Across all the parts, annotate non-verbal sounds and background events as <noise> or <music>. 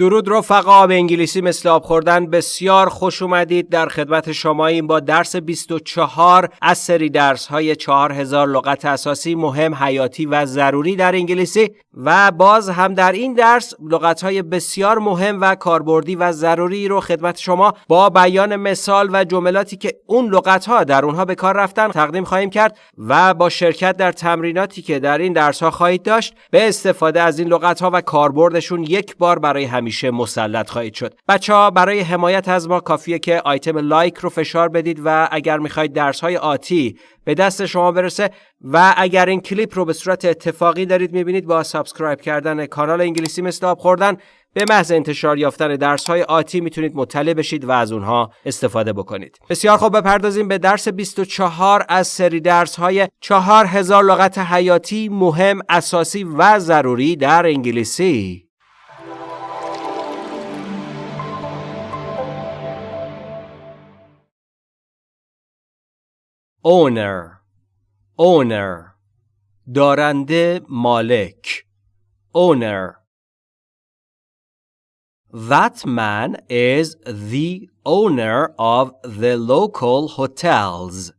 درود رفقا به انگلیسی مثل آب خوردن. بسیار خوش اومدید در خدمت شما این با درس 24 از سری درس های 4000 لغت اساسی مهم حیاتی و ضروری در انگلیسی. و باز هم در این درس لغت های بسیار مهم و کاربردی و ضروری رو خدمت شما با بیان مثال و جملاتی که اون لغت ها در اونها به کار رفتن تقدیم خواهیم کرد و با شرکت در تمریناتی که در این درس ها خواهید داشت به استفاده از این لغت ها و کاربردشون یک بار برای همیشه همیشه مسلط خواهید شد بچه ها برای حمایت از ما کافیه که آیتم لایک رو فشار بدید و اگر می‌خواید درس های آتی به دست شما برسه و اگر این کلیپ رو به صورت اتفاقی دارید می‌بینید با subscribe کردن کانال انگلیسی مثل آب خوردن به محض انتشار یافتن درس های آتی می‌تونید مطلع بشید و از اونها استفاده بکنید. بسیار خوب بپردازیم به درس 24 از سری درس های 4000 لغت حیاتی مهم، اساسی و ضروری در انگلیسی. owner owner دارنده مالک owner That man is the owner of the local hotels.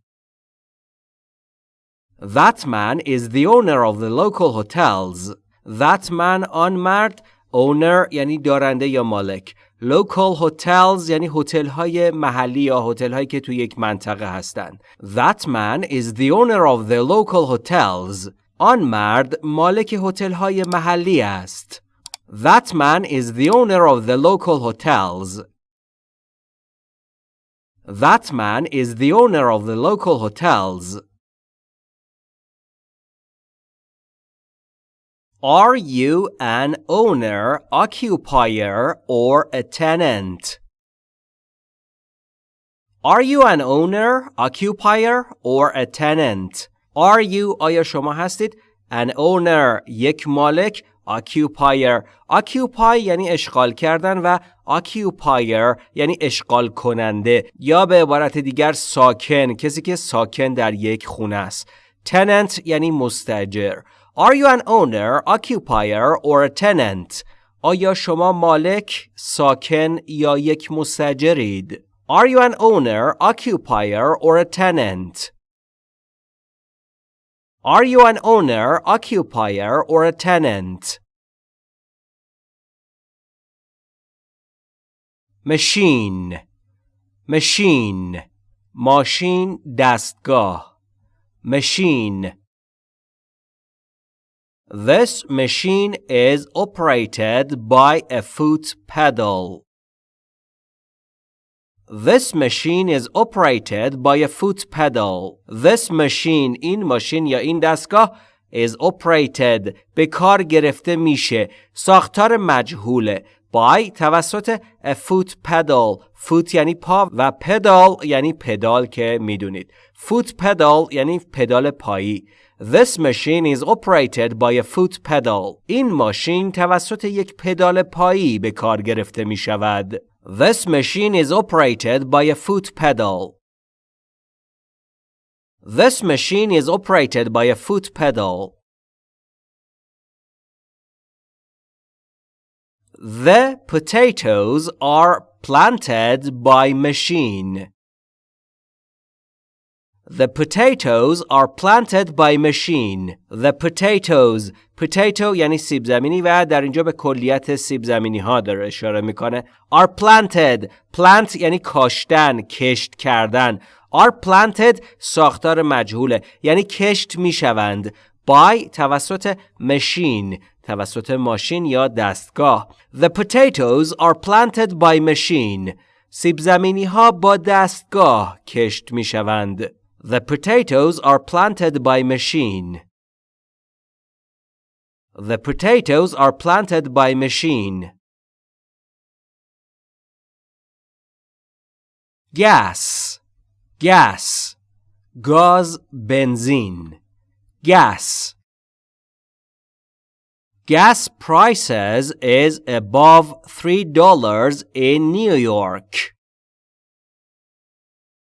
That man is the owner of the local hotels. That man آن مرد owner یعنی دارنده یا مالک local hotels یعنی هتل های محلی یا هتل هایی که توی یک منطقه هستند. That man is the owner of the local hotels. آن مرد مالک هتل های محلی است. That man is the owner of the local hotels. That man is the owner of the local hotels. Are you an owner, occupier, or a tenant? Are you an owner, occupier, or a tenant? Are you آیا شما هستید an owner یک مالک occupier occupy یعنی اشغال کردن و occupier یعنی اشغال کننده یا به عبارت دیگر ساکن کسی که ساکن در یک خونه است tenant یعنی مستجر Are you an owner, occupier or a tenant? آیا شما مالک، ساکن یا یک مستجرید؟ Are you an owner, occupier or a tenant? Are you an owner, occupier or a tenant? machine machine ماشین دستگاه machine This machine is operated by a foot pedal. This machine is operated by a foot pedal. This machine این ماشین یا این دستگاه is operated به کار گرفته میشه ساختار مجهوله by توسط a foot pedal foot یعنی پا و pedal یعنی پدال که میدونید foot pedal یعنی پدال پایی This machine is operated by a foot pedal. این ماشین توسط یک پدال پایی به کار گرفته می شود. This machine is operated by a foot pedal. This machine is operated by a foot pedal. The potatoes are planted by machine. The potatoes are planted by machine. The potatoes. Potato یعنی سیب زمینی و در اینجا به کلیت سیب زمینی ها داره اشاره می‌کنه. Are planted. Plant یعنی کاشتن کشت کردن. Are planted. ساختار مجهوله. یعنی کشت می‌شوند. By توسط machine. توسط ماشین یا دستگاه. The potatoes are planted by machine. سیب زمینی ها با دستگاه کشت می‌شوند. The potatoes are planted by machine. The potatoes are planted by machine. Gas, gas, gaz, benzene, gas. Gas prices is above $3 in New York.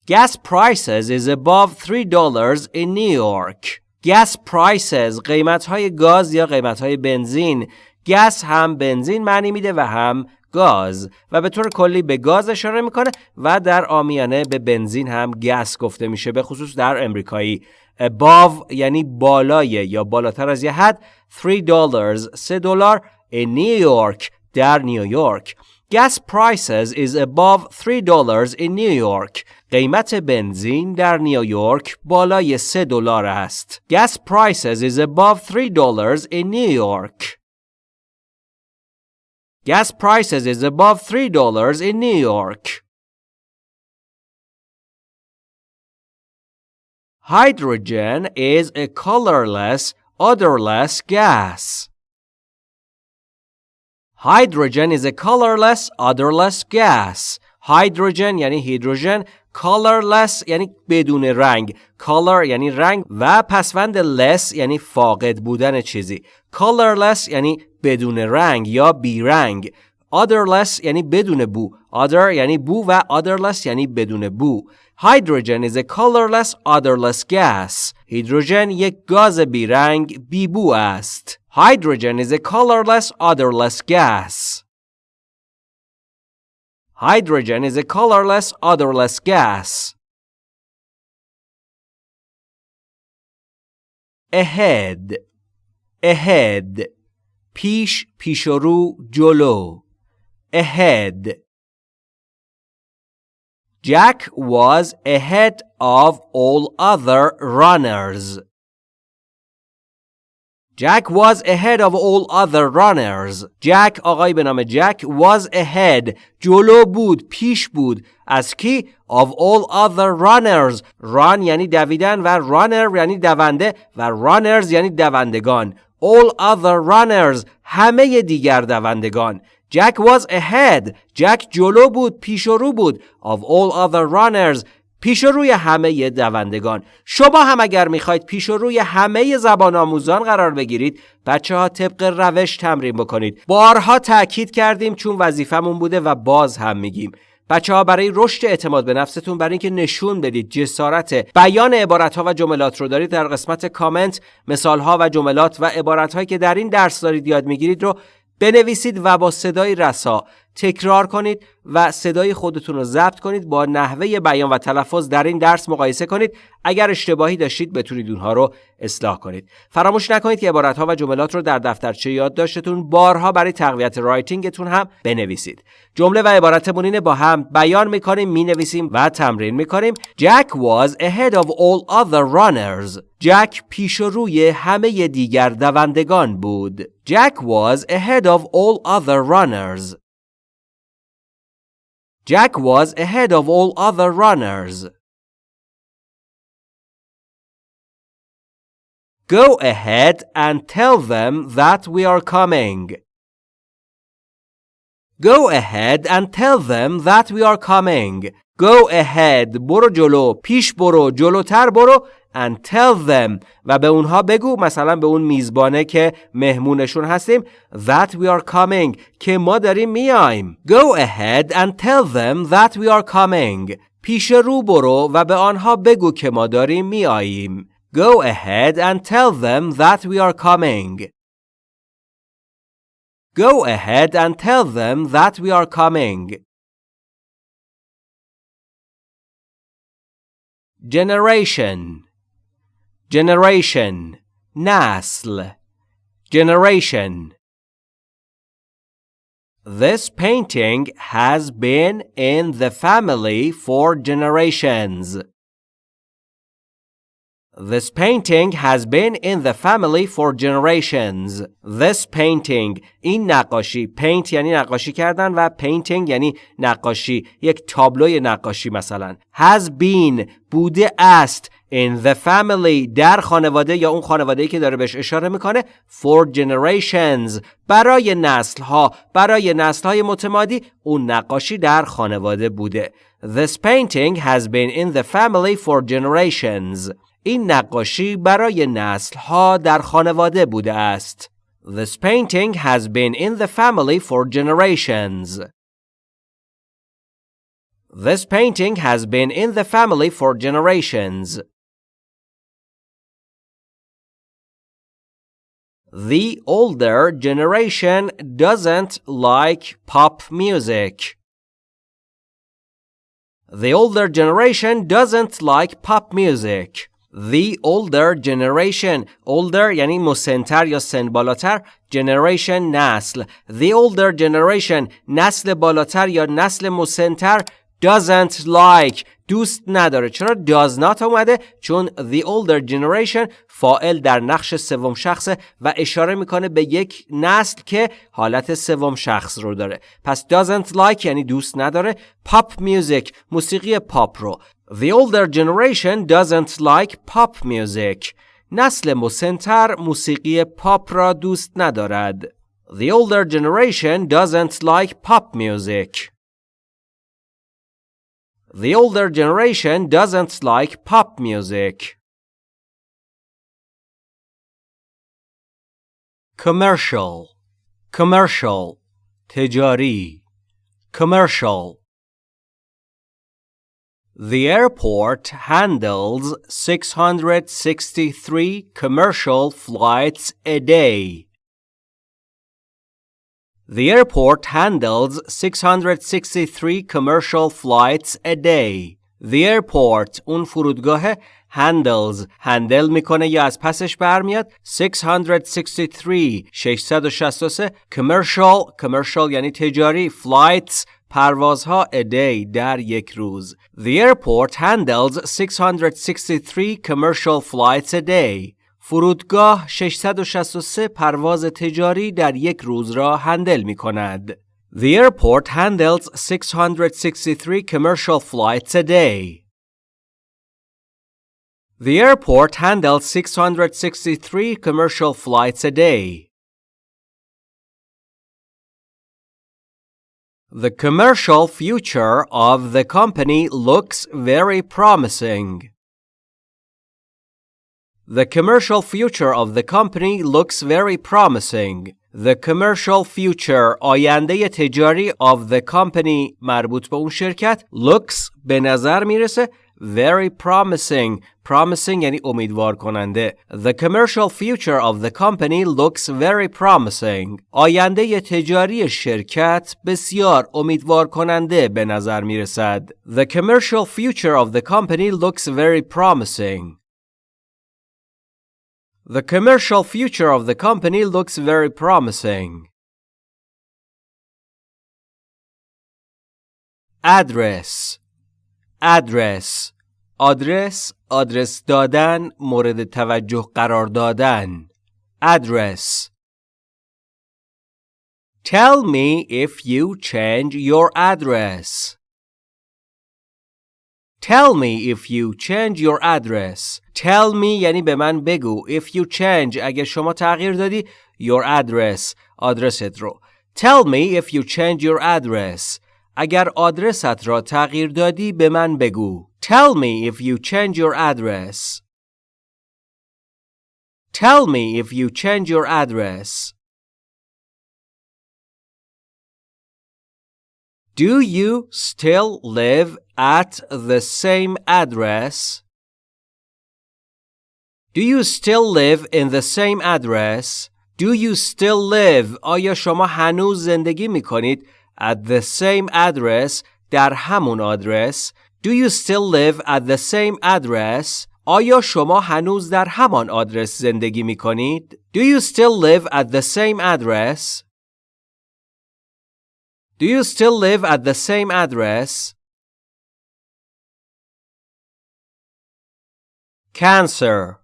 Gas prices is above $3 in New York. Gas prices قیمت های گاز یا قیمت های بنزین گس هم بنزین معنی میده و هم گاز و به طور کلی به گاز اشاره می‌کنه و در آمیانه به بنزین هم گس گفته میشه به خصوص در امریکایی above یعنی بالای یا بالاتر از یه حد 3 dollars 3 دلار in New York در نیویورک Gas prices is above 3 dollars in New York. قیمت بنزین در نیویورک بالای 3 دلار است. Gas prices is above 3 dollars in New York. Gas prices is above 3 dollars in New York. Hydrogen is a colorless, odorless gas. Hydrogen is a colorless, odorless gas. Hydrogen یعنی هیدروژن colorless یعنی بدون رنگ color یعنی رنگ و پسوند less یعنی فاقد بودن چیزی colorless یعنی بدون رنگ یا بیرنگ odorless یعنی بدون بو odor یعنی بو و odorless یعنی بدون بو Hydrogen is a colorless, odorless gas. هیدروژن یک گاز بیرنگ بیبو است. Hydrogen is a colorless, odorless gas. Hydrogen is a colorless, odorless gas. Ahead Ahead پیش پیشرو جلو Ahead Jack was ahead of all other runners. Jack was ahead of all other runners. Jack آقای به نام جک was ahead جلو بود پیش بود از کی of all other runners run یعنی دویدن و runner یعنی دونده و runners یعنی دوندگان all other runners همه دیگر دوندگان جک was ahead جک جلو بود پیش رو بود of all other runners پیش روی همه دوندگان. شما هم اگر می‌خواید پیش روی همه زبان آموزان قرار بگیرید بچه ها طبق روش تمرین بکنید. بارها تاکید کردیم چون وظیفمون بوده و باز هم میگیم. بچه ها برای رشد اعتماد به نفستون برای اینکه نشون بدید جسارت بیان عبارت ها و جملات رو دارید در قسمت کامنت مثال ها و جملات و عبارت هایی که در این درس دارید یاد می‌گیرید رو بنویسید و با صدای رسا تکرار کنید و صدای خودتون رو ضبط کنید با نحوه بیان و تلفظ در این درس مقایسه کنید. اگر اشتباهی داشتید بتونید اونها رو اصلاح کنید. فراموش نکنید که عبارت ها و جملات رو در دفترچه یادداشتتون بارها برای تقویت رایتینگتون هم بنویسید. جمله و عبارتمون اینه با هم بیان می‌کنیم می‌نویسیم و تمرین می‌کنیم. Jack was ahead of all other runners. جک پیش روی همه دیگر دوندگان بود. Jack was ahead of all other runners. Jack was ahead of all other runners. Go ahead and tell them that we are coming. Go ahead and tell them that we are coming. Go ahead برو جلو پیش برو جلوتر برو And tell them و به اونها بگو مثلا به اون میزبانه که مهمونشون هستیم that we are coming که ما داریم میایم go ahead and tell them that we are coming پیش رو برو و به آنها بگو که ما داریم میاییم go ahead and tell them that we are coming go ahead and tell them that we are coming generation generation نسل generation This painting has been in the family for generations. This painting has been in the family for generations. This painting این نقاشی paint یعنی نقاشی کردن و painting یعنی نقاشی یک تابلوی نقاشی مثلا has been بوده است in the family در خانواده یا اون خانواده که داره بهش اشاره می‌کنه for generations برای نسل ها برای نسل های متمادی اون نقاشی در خانواده بوده This painting has been in the family for generations این نقاشی برای نسل ها در خانواده بوده است This painting has been in the family for generations This painting has been in the family for generations. The older generation doesn't like pop music. The older generation doesn't like pop music. The older generation older یعنی مسنتر یا سن بالاتر generation نسل The older generation نسل بالاتر یا نسل مسنتر doesn't like. دوست نداره. چرا does not اومده؟ چون the older generation فائل در نقش سوم شخص و اشاره می‌کنه به یک نسل که حالت سوم شخص رو داره. پس doesn't like یعنی دوست نداره. Pop music موسیقی پاپ رو. The older generation doesn't like pop music. نسل مسنتر موسیقی پاپ را دوست ندارد. The older generation doesn't like pop music. The older generation doesn't like pop music. Commercial Commercial Tejari Commercial The airport handles 663 commercial flights a day. The airport handles 663 commercial flights a day. The airport اون فرودگاه handles هندل میکنه یا از پسش برمیاد 663 663 commercial commercial یعنی تجاری flights پروازها a day در یک روز The airport handles 663 commercial flights a day فرودگاه 663 پرواز تجاری در یک روز را هندل می کند. The airport handles 663 commercial flights a day. The airport handles 663 commercial flights a day. The commercial future of the company looks very promising. The commercial future of the company looks very promising. The commercial future آینده تجاری of the company مربوط به اون شرکت looks به نظر میرسه very promising promising یعنی امیدوار کننده The commercial future of the company looks very promising آینده تجاری شرکت بسیار امیدوار کننده به نظر می رسد The commercial future of the company looks very promising The commercial future of the company looks very promising. Address address آدرس آدرس دادن مورد توجه قرار دادن address Tell me if you change your address. Tell me if you change your address. Tell me یعنی به من بگو. If you change اگه شما تغییر دادی your address آدرست رو. Tell me if you change your address. اگر آدرست را تغییر دادی به من بگو. Tell me if you change your address. Tell me if you change your address. Do you still live at the same address? Do you still live in the same address? Do you still live? آیا شما هنوز زندگی می کنید at the same address در همون آدرس؟ Do you still live at the same address? آیا شما هنوز در همان آدرس زندگی می کنید؟ Do you still live at the same address? Do you still live at the same address? Cancer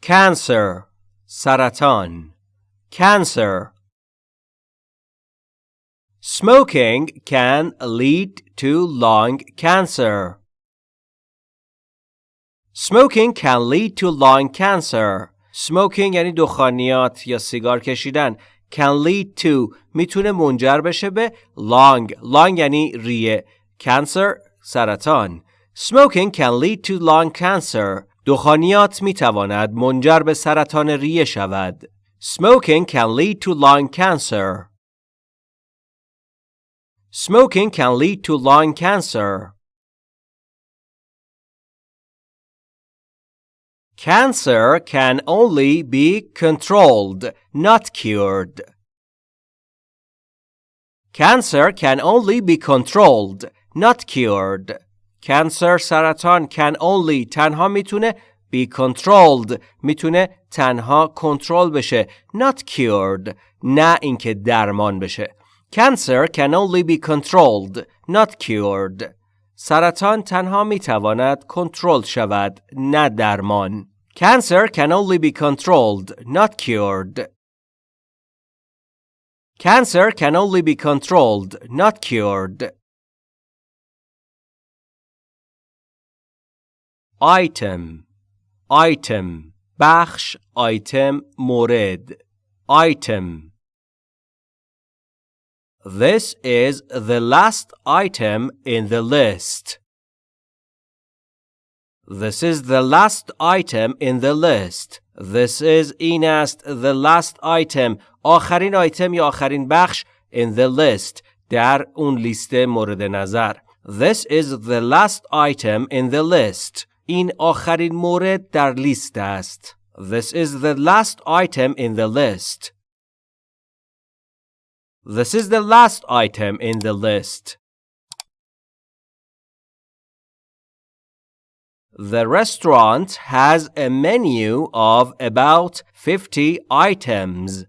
Cancer سرطان Cancer Smoking can lead to lung cancer. Smoking can lead to lung cancer. Smoking یعنی دخانیات یا سیگار کشیدن Can lead to می‌تونه منجر بشه به lung lung یعنی ریه cancer سرطان smoking can lead to lung cancer دخانیات می‌تواند منجر به سرطان ریه شود smoking can lead to lung cancer smoking can lead to lung cancer Cancer can only be controlled, not cured. Cancer can only be controlled, not cured. Cancer سرطان can only تنها میتونه be controlled میتونه تنها کنترل بشه not cured نه اینکه درمان بشه Cancer can only be controlled not cured سرطان تنها می‌تواند کنترل شود نه درمان Cancer can only be controlled not cured Cancer can only be controlled not cured item item بخش item مورد item This is the last item in the list. This is the last item in the list. This is این است the last item آخرین آیتم یا آخرین بخش in the list در اون لیست مورد نظر. This is the last item in the list. این آخرین مورد در لیست است. This is the last item in the list. This is the last item in the list. The restaurant has a menu of about 50 items.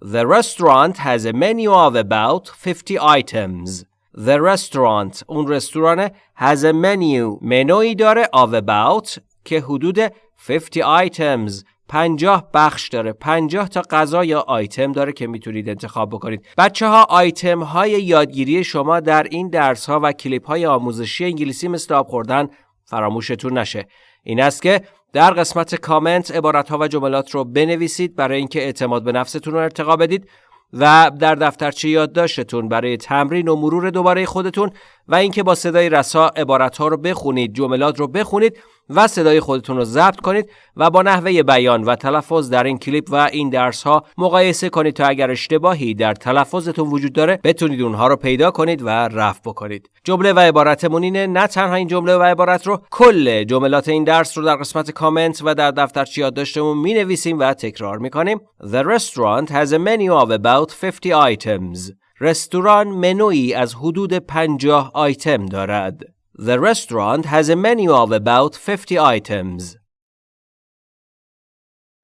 The restaurant has a menu of about 50 items. The restaurant اون رستوران has a menu منوی داره of about که حدود 50 items 50 بخش داره. 50 تا غذا یا آیتم داره که می‌تونید انتخاب بکنید. بچه ها آیتم های یادگیری شما در این درس ها و کلیپ های آموزشی انگلیسی مثل آب خوردن فراموشتون نشه. این است که در قسمت کامنت عبارت ها و جملات رو بنویسید برای اینکه اعتماد به نفستون رو ارتقا بدید و در دفترچه یادداشتتون برای تمرین و مرور دوباره خودتون و اینکه با صدای رسا عبارت ها رو بخونید جملات رو بخونید و صدای خودتون رو ضبط کنید و با نحوه بیان و تلفظ در این کلیپ و این درس ها مقایسه کنید تا اگر اشتباهی در تلفظتون وجود داره بتونید اونها رو پیدا کنید و رفع بکنید. جمله و عبارتمون اینه نه تنها این جمله و عبارت رو کل جملات این درس رو در قسمت کامنت و در دفترچه یادداشتمون می نویسیم و تکرار می کنیم The restaurant has a menu of about 50 items. رستوران منوی از حدود 50 آیتم دارد. The restaurant has a menu of about 50 items.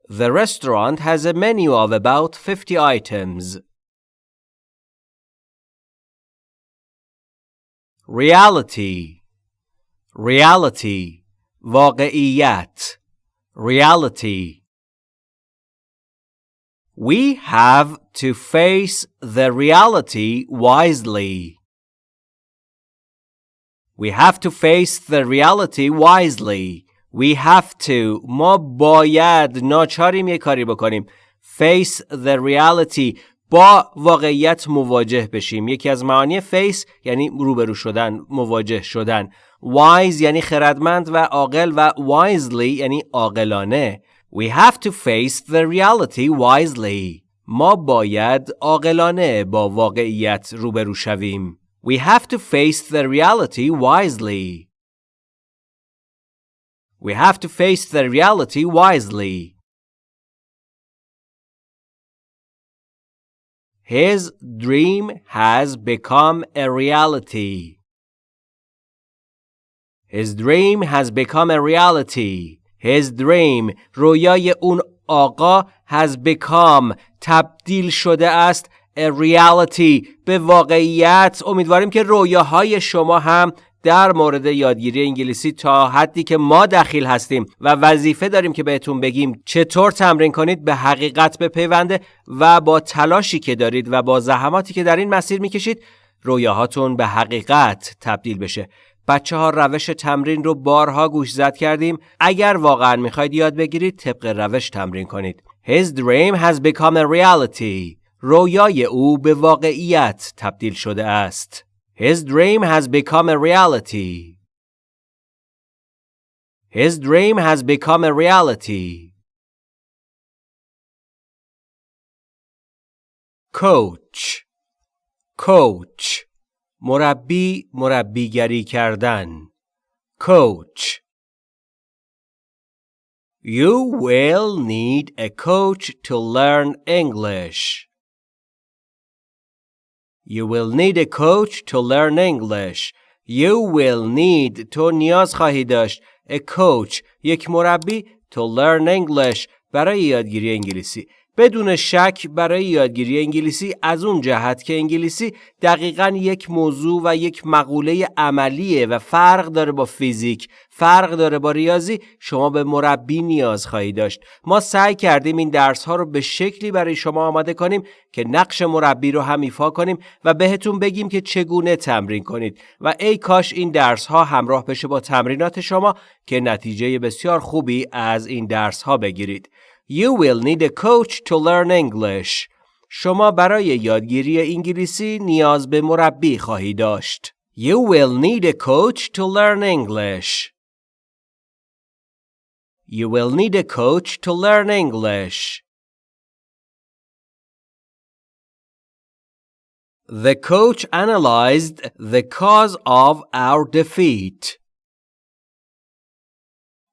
The restaurant has a menu of about 50 items. Reality Reality واقعیت Reality We have to face the reality wisely. We have to face the reality wisely. We have to. ما باید ناچاریم یه کاری بکنیم. Face the reality. با واقعیت مواجه بشیم. یکی از معانی face یعنی روبرو شدن مواجه شدن. Wise یعنی خردمند و عاقل و wisely یعنی عاقلانه. We have to face the reality wisely. ما باید عاقلانه با واقعیت روبرو شویم. We have to face the reality wisely. We have to face the reality wisely. His dream has become a reality. His dream has become a reality. His dream رویای اون آقا has become تبدیل شده است a reality. به واقعیت امیدواریم که رویاهای شما هم در مورد یادگیری انگلیسی تا حدی که ما دخیل هستیم و وظیفه داریم که بهتون بگیم چطور تمرین کنید به حقیقت بپیونده و با تلاشی که دارید و با زحماتی که در این مسیر می‌کشید رویاهاتون به حقیقت تبدیل بشه. بچه ها روش تمرین رو بارها گوش زد کردیم. اگر واقعا می‌خواید یاد بگیرید طبق روش تمرین کنید. His dream has become a reality. رویای او به واقعیت تبدیل شده است. His dream has become a reality. His dream has become a reality. coach coach مربی مربیگری کردن coach You will need a coach to learn English. You will need a coach to learn English. You will need تو نیاز خواهی داشت a coach یک مربی to learn English برای یادگیری انگلیسی بدون شک برای یادگیری انگلیسی از اون جهت که انگلیسی دقیقا یک موضوع و یک مقوله عملیه و فرق داره با فیزیک فرق داره با ریاضی شما به مربی نیاز خواهی داشت. ما سعی کردیم این درس ها رو به شکلی برای شما آماده کنیم که نقش مربی رو هم ایفا کنیم و بهتون بگیم که چگونه تمرین کنید. و ای کاش این درس ها همراه بشه با تمرینات شما که نتیجه بسیار خوبی از این درس ها بگیرید. You will need a coach to learn English. شما برای یادگیری انگلیسی نیاز به مربی خواهی داشت. You will need a coach to learn English. You will need a coach to learn English. The coach analyzed the cause of our defeat.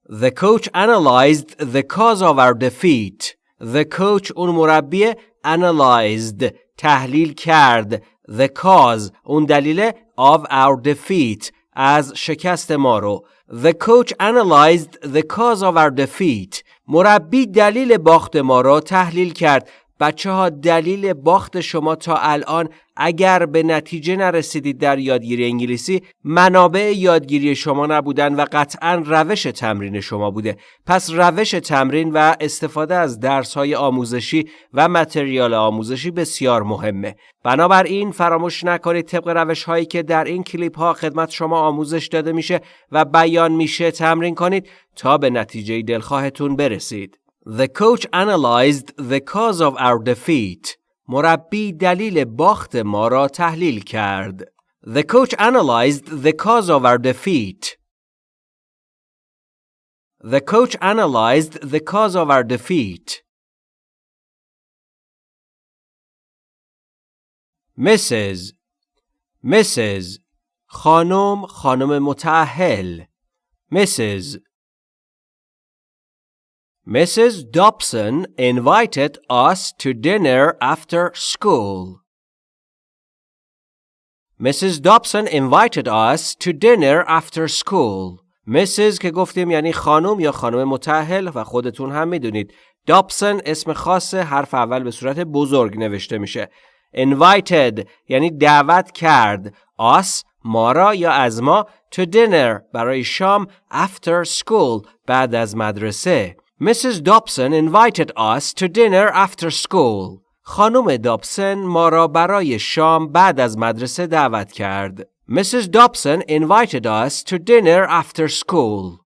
The coach analyzed the cause of our defeat. The coach اون مربی analyzed تحلیل کرد the cause اون دلیل of our defeat از شکست ما رو The coach analyzed the cause of our defeat مربی دلیل باخت ما را تحلیل کرد بچه ها دلیل باخت شما تا الان اگر به نتیجه نرسیدید در یادگیری انگلیسی منابع یادگیری شما نبودن و قطعا روش تمرین شما بوده. پس روش تمرین و استفاده از درس های آموزشی و متریال آموزشی بسیار مهمه. بنابراین فراموش نکنید طبق روش هایی که در این کلیپ ها خدمت شما آموزش داده میشه و بیان میشه تمرین کنید تا به نتیجه دلخواهتون برسید. The coach analyzed the cause of our defeat. مربی دلیل باخت ما را تحلیل کرد. The coach analyzed the cause of our defeat. The coach analyzed the cause of our defeat. Mrs. Mrs. خانم خانم متأهل Mrs. Mrs. Dobson invited us to dinner after school. Mrs. Dobson invited us to dinner after school. Mrs. که گفتیم یعنی خانم یا خانم متحل و خودتون هم می‌دونید. Dobson اسم خاص حرف اول به صورت بزرگ نوشته میشه. Invited یعنی دعوت کرد. Us ما را یا از ما to dinner برای شام after school بعد از مدرسه. Mrs. Dobson invited us to dinner after school. خانم دابسن ما را برای شام بعد از مدرسه دعوت کرد. Mrs. Dobson invited us to dinner after school.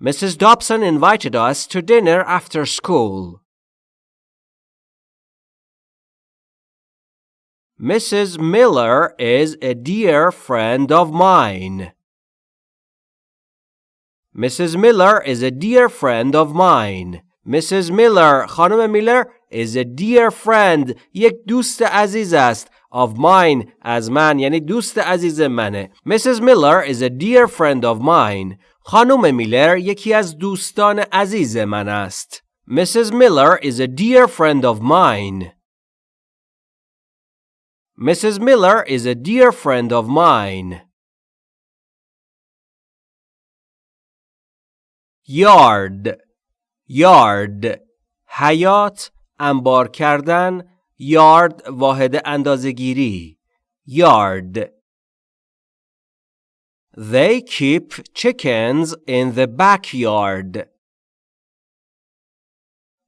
Mrs. Dobson invited us to dinner after school. Mrs. Miller is a dear friend of mine. Mrs. Miller is a dear friend of mine. Mrs. Miller خانم میلر is a dear friend یک دوست عزیز است of mine از من یعنی دوست عزیز منه Mrs. Miller is a dear friend of mine خانم میلر یکی از دوستان عزیز من است Mrs. Miller is a dear friend of mine Mrs. Miller is a dear friend of mine یارد یارد حیات انبار کردن یارد واحد اندازهگیری یارد They keep chickens in the backyard.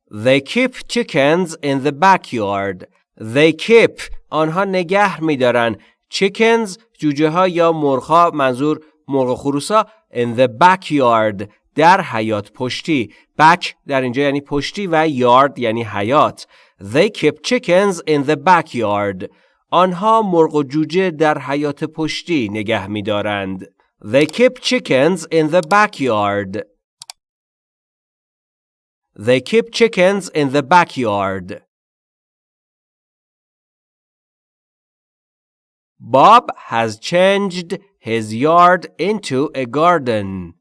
They keep chickens in the backyard. They keep آنها نگه میدارن chickens جوجه ها یا مرغ منظور مرغ خروسا in the backyard در حیات پشتی back در اینجا یعنی پشتی و yard یعنی حیات They keep chickens in the backyard آنها مرغ و جوجه در حیات پشتی نگه می دارند. They keep chickens in the backyard. They keep chickens in the backyard. Bob has changed his yard into a garden.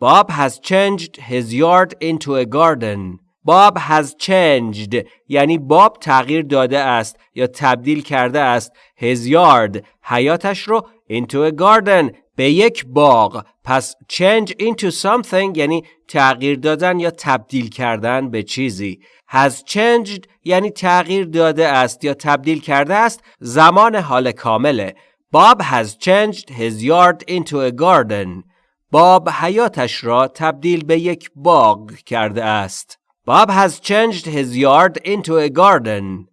Bob has changed his yard into a garden. Bob has changed یعنی باب تغییر داده است یا تبدیل کرده است his yard حیاتش رو into a garden به یک باغ پس change into something یعنی تغییر دادن یا تبدیل کردن به چیزی has changed یعنی تغییر داده است یا تبدیل کرده است زمان حال کامله Bob has changed his yard into a garden. باب حیاتش را تبدیل به یک باغ کرده است. Bob has changed his yard into a garden.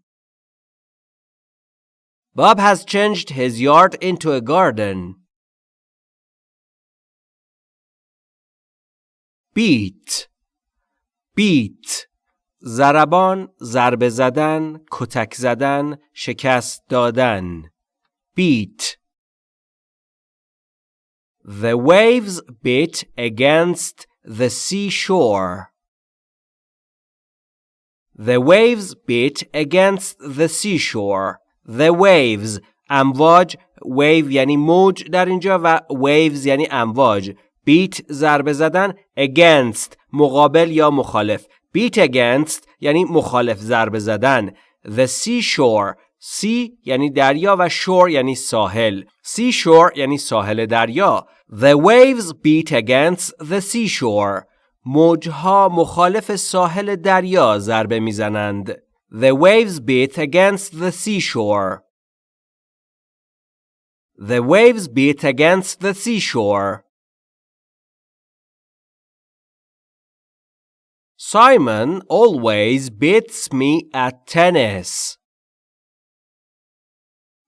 Bob has changed his yard into a garden. beat beat ضربان ضربه زدن کتک زدن شکست دادن beat The waves beat against the seashore. The waves beat against the seashore. The waves امواج wave یعنی موج در اینجا و waves یعنی امواج beat ضربه زدن against مقابل یا مخالف beat against یعنی مخالف ضربه زدن the seashore Sea یعنی دریا و shore یعنی ساحل seashore یعنی ساحل دریا The waves beat against the seashore موجها مخالف ساحل دریا ضربه می‌زنند The waves beat against the seashore The waves beat against the seashore Simon always beats me at tennis.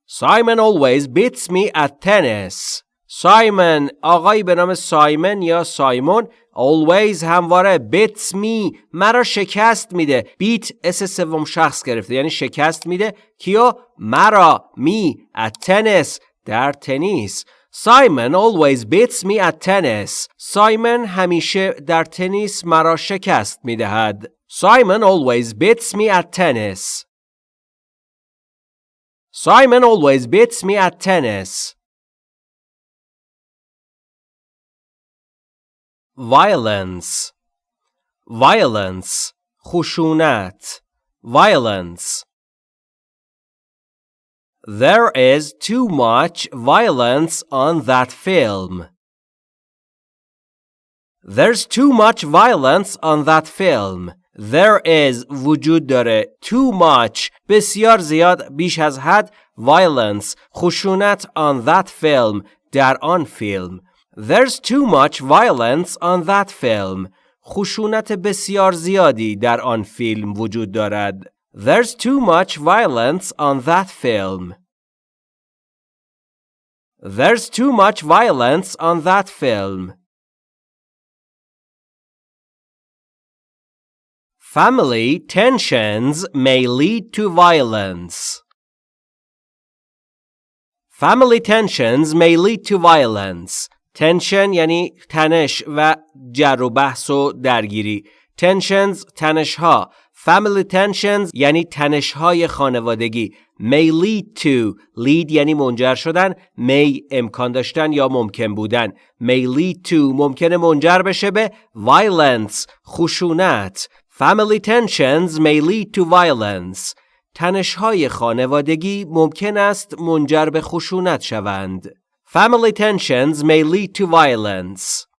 Simon always beats me at tennis. سایمن آقایی به نام سایمن یا سایمون always همواره beats me مرا شکست میده بیت اس سوم شخص گرفته یعنی شکست میده کیو مرا می at tennis در تنیس سایمن always beats me at tennis. سایمن همیشه در تنیس مرا شکست می دهد. Simon always beats me at tennis. Simon always beats me at tennis. Violence Violence خشونت Violence There is too much violence on that film. There's too much violence on that film. There is وجود داره too much بسیار زیاد بیش از حد violence خشونت on that film در آن فیلم There's too much violence on that film خشونت بسیار زیادی در آن فیلم وجود دارد There's too much violence on that film. There's too much violence on that film. Family tensions may lead to violence. Family tensions may lead to violence. Tension یعنی تنش و جر و بحث و درگیری. Tensions تنش ها Family tensions یعنی تنشهای خانوادگی may lead to lead یعنی منجر شدن may امکان داشتن یا ممکن بودن may lead to ممکنه منجر بشه به violence خشونت family tensions may lead to violence تنشهای خانوادگی ممکن است منجر به خشونت شوند family tensions may lead to violence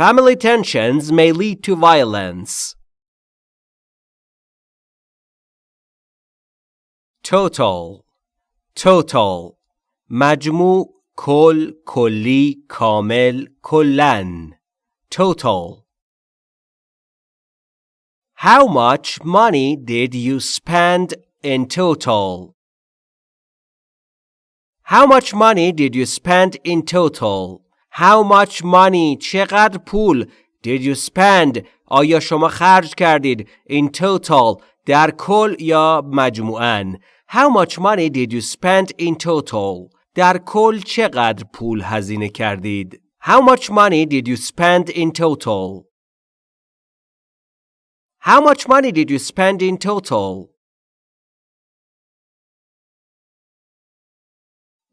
Family tensions may lead to violence. Total Total مجموع کل کلی کامل کلن Total How much money did you spend in total? How much money did you spend in total? How much money چقدر پول did you spend آیا شما خرج کردید in total در کل یا مجموعاً How much money did you spend in total در کل چقدر پول هزینه کردید How much money did you spend in total How much money did you spend in total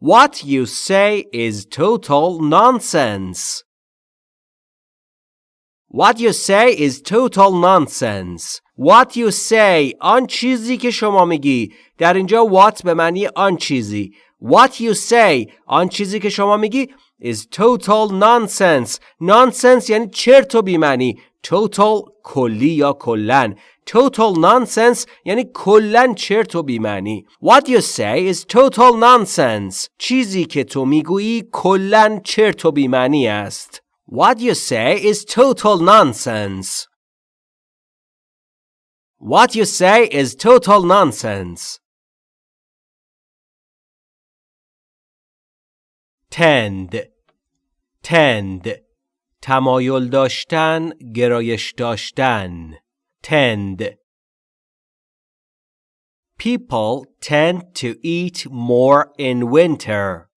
What you say is total nonsense. What you say is total nonsense. What you say آن چیزی که شما میگی در اینجا what به معنی آن چیزی What you say آن چیزی که شما میگی is total nonsense nonsense یعنی چرت و بیمعنی total کلی یا کلن total nonsense یعنی کلن چرت و بیمعنی What you say is total nonsense چیزی که تو میگویی کلن چرت و بیمعنی است What you say is total nonsense What you say is total nonsense. tend tend تمایل داشتن گرایش داشتن tend People tend to eat more in winter.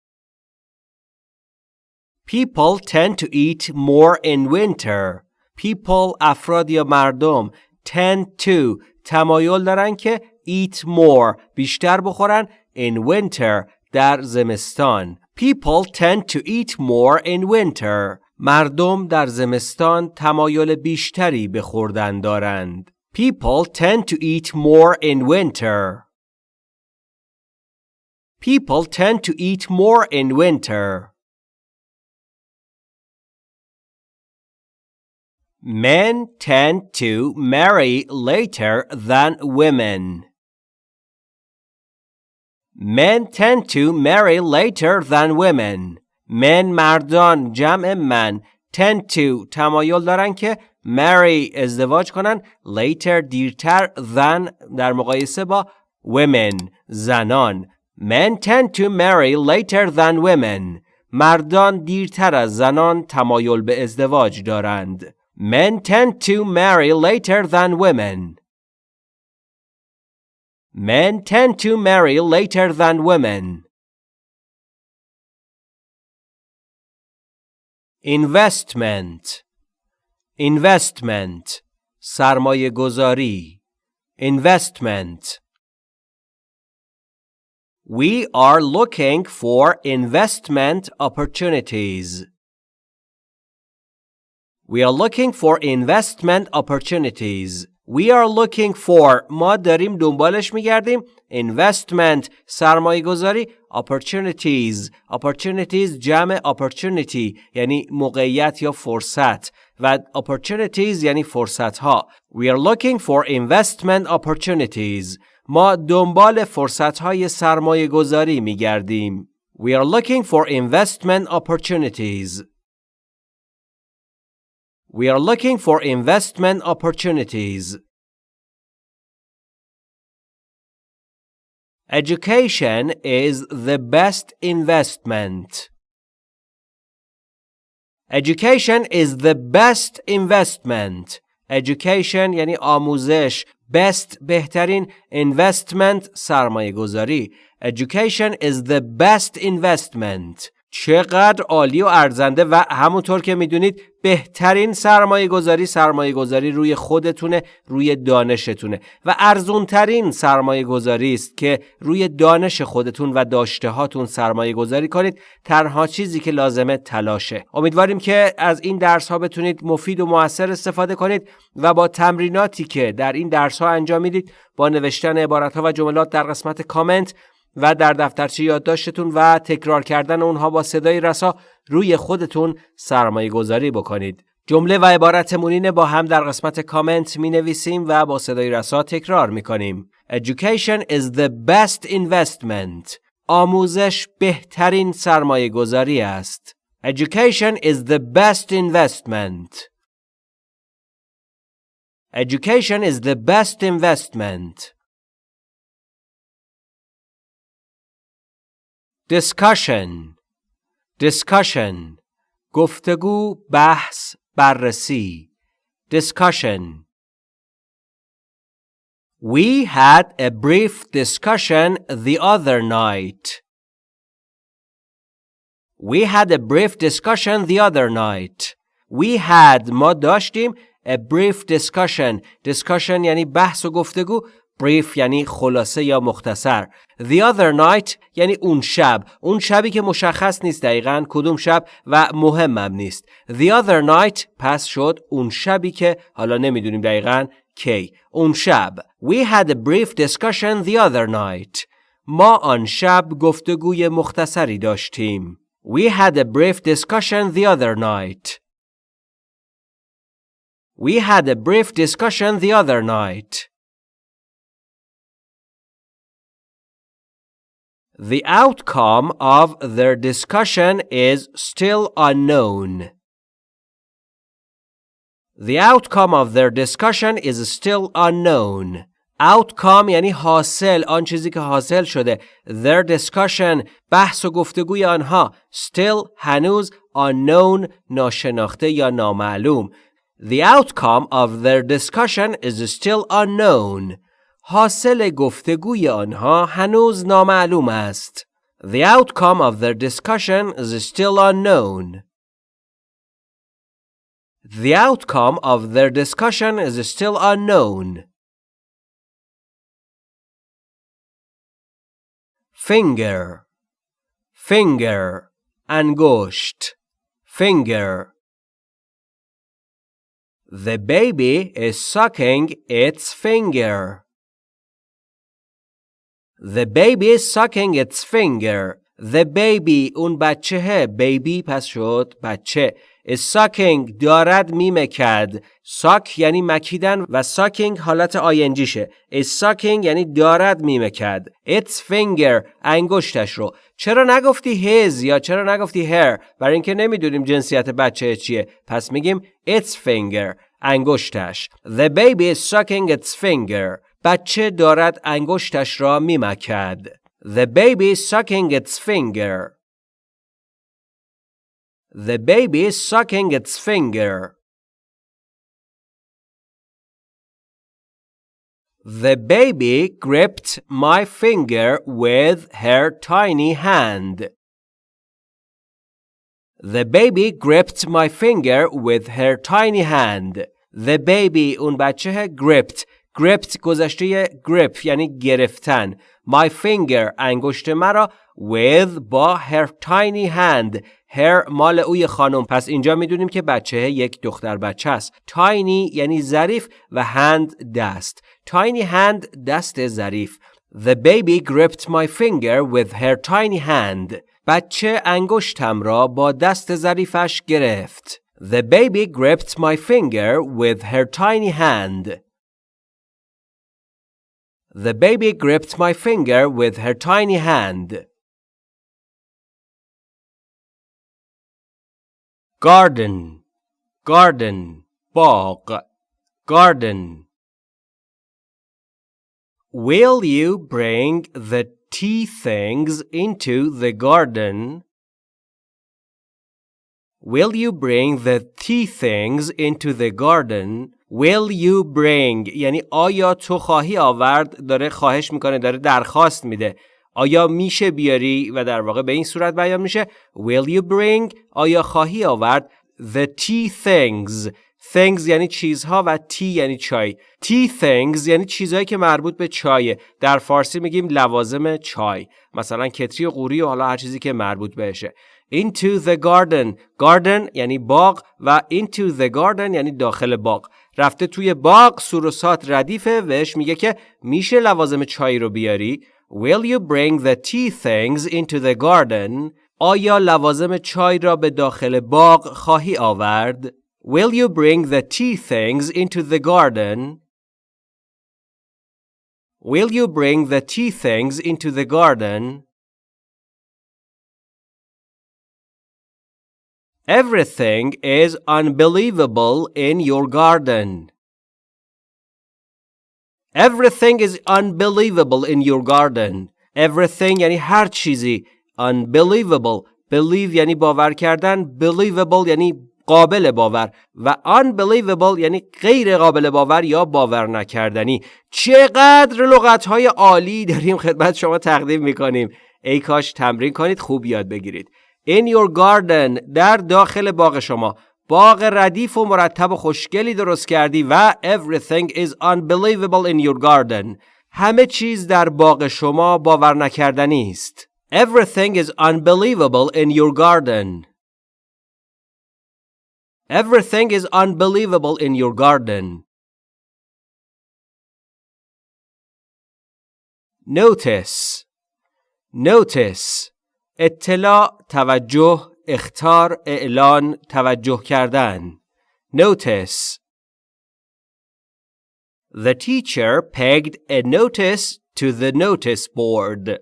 People tend to eat more in winter. People افراد یا مردم tend to تمایل دارن که eat more بیشتر بخورن in winter در زمستان People tend to eat more in winter مردم در زمستان تمایل بیشتری به خوردن دارند People tend to eat more in winter People tend to eat more in winter Men tend to marry later than women. Men tend to marry later than women. Men مردان جمع من tend to تمایل دارن که marry ازدواج کنن later دیرتر than در مقایسه با women زنان Men tend to marry later than women. مردان دیرتر از زنان تمایل به ازدواج دارند. Men tend to marry later than women. Men tend to marry later than women. Investment Investment سرمایه گذاری Investment We are looking for investment opportunities. We are looking for investment opportunities. We are looking for ما داریم دنبالش میگردیم investment سرمایه گذاری opportunities opportunities جمع opportunity یعنی موقعیت یا فرصت و opportunities یعنی فرصت ها We are looking for investment opportunities ما دنبال فرصت های سرمایه گذاری میگردیم We are looking for investment opportunities We are looking for investment opportunities. Education is the best investment. Education is the best investment. Education یعنی آموزش best بهترین investment سرمایه گذاری Education is the best investment چقدر عالی و ارزنده و همونطور که می‌دونید بهترین سرمایه گذاری سرمایه گذاری روی خودتونه روی دانشتونه و ارزونترین سرمایه گذاری است که روی دانش خودتون و داشته هاتون سرمایه گذاری کنید. تنها چیزی که لازمه تلاشه. امیدواریم که از این درس ها بتونید مفید و موثر استفاده کنید و با تمریناتی که در این درس ها انجام می‌دید با نوشتن عبارت ها و جملات در قسمت کامنت و در دفترچه یادداشتتون و تکرار کردن اونها با صدای رسا روی خودتون سرمایه گذاری بکنید. جمله و عبارت مونین با هم در قسمت کامنت می نویسیم و با صدای رسا تکرار می کنیم. Education is the best investment. آموزش بهترین سرمایه گذاری است. Education is the best investment. Education is the best investment. discussion discussion گفتگو بحث بررسی discussion We had a brief discussion the other night. We had a brief discussion the other night. We had ما داشتیم a brief discussion discussion یعنی بحث و گفتگو brief یعنی خلاصه یا مختصر The other night یعنی اون شب اون شبی که مشخص نیست دقیقا کدوم شب و مهمم نیست The other night پس شد اون شبی که حالا نمی‌دونیم دقیقا کی اون شب We had a brief discussion the other night ما آن شب گفتگوی مختصری داشتیم We had a brief discussion the other night We had a brief discussion the other night The outcome of their discussion is still unknown. The outcome of their discussion is still unknown. Outcome یعنی حاصل آن چیزی که حاصل شده Their discussion بحث و گفتگوی آنها Still هنوز unknown ناشناخته یا نامعلوم The outcome of their discussion is still unknown حاصل گفتگوی آنها هنوز نامعلوم است. The outcome of their discussion is still unknown. The outcome of their discussion is still unknown. Finger Finger انگشت Finger The baby is sucking its finger. The baby is sucking its finger. The baby اون بچه baby پس شد بچه. Is sucking دارد میمکد. Suck یعنی مکیدن و sucking حالت ing یشه. Is sucking یعنی دارد میمکد. Its finger انگشتش رو. چرا نگفتی his یا چرا نگفتی her برای اینکه نمی‌دونیم جنسیت بچه چیه. پس میگیم its finger انگشتش. The baby is sucking its finger. بچه دارد انگشتش را میمکد. The baby is sucking its finger. The baby is sucking its finger. The baby gripped my finger with her tiny hand. The baby gripped my finger with her tiny hand. The baby اون بچه gripped gripped گذشته grip یعنی گرفتن my finger انگشت مرا with با her tiny hand her مال اوی خانم پس اینجا می‌دونیم که بچه یک دختر بچه است tiny یعنی ظریف و hand دست tiny hand دست ظریف The baby gripped my finger with her tiny hand بچه انگشتم را با دست ظریفش گرفت The baby gripped my finger with her tiny hand The baby gripped my finger with her tiny hand. Garden, garden, باغ, garden. Will you bring the tea things into the garden? Will you bring the tea things into the garden? Will you bring? یعنی آیا تو خواهی آورد؟ داره خواهش می‌کنه داره درخواست میده. آیا میشه بیاری؟ و در واقع به این صورت بیان میشه. Will you bring آیا خواهی آورد؟ The tea things. Things یعنی چیزها و tea یعنی چای. Tea things یعنی چیزهایی که مربوط به چایه. در فارسی میگیم لوازم چای. مثلا کتری و قوری و حالا هر چیزی که مربوط بهشه. Into the garden. Garden یعنی باغ و into the garden یعنی داخل باغ. رفته توی باغ سوروسات ردیفه وش میگه که میشه لوازم چای رو بیاری Will you bring the tea things into the garden? آیا لوازم چای را به داخل باغ خواهی آورد؟ Will you bring the tea things into the garden? Will you bring the tea things into the garden? Everything is unbelievable in your garden. Everything is unbelievable in your garden. Everything یعنی هر چیزی. Unbelievable. Believe یعنی باور کردن. Believable یعنی قابل باور و unbelievable یعنی غیر قابل باور یا باور نکردنی چقدر لغت های عالی داریم خدمت شما تقدیم می‌کنیم ای کاش تمرین کنید خوب یاد بگیرید In your garden در داخل باغ شما باغ ردیف و مرتب و خوشگلی درست کردی و everything is unbelievable in your garden همه چیز در باغ شما باور نکردنی است. Everything is unbelievable in your garden. Everything is unbelievable in your garden. Notice Notice اطلاع توجه اختار اعلان توجه کردن Notice The teacher pegged a notice to the notice board.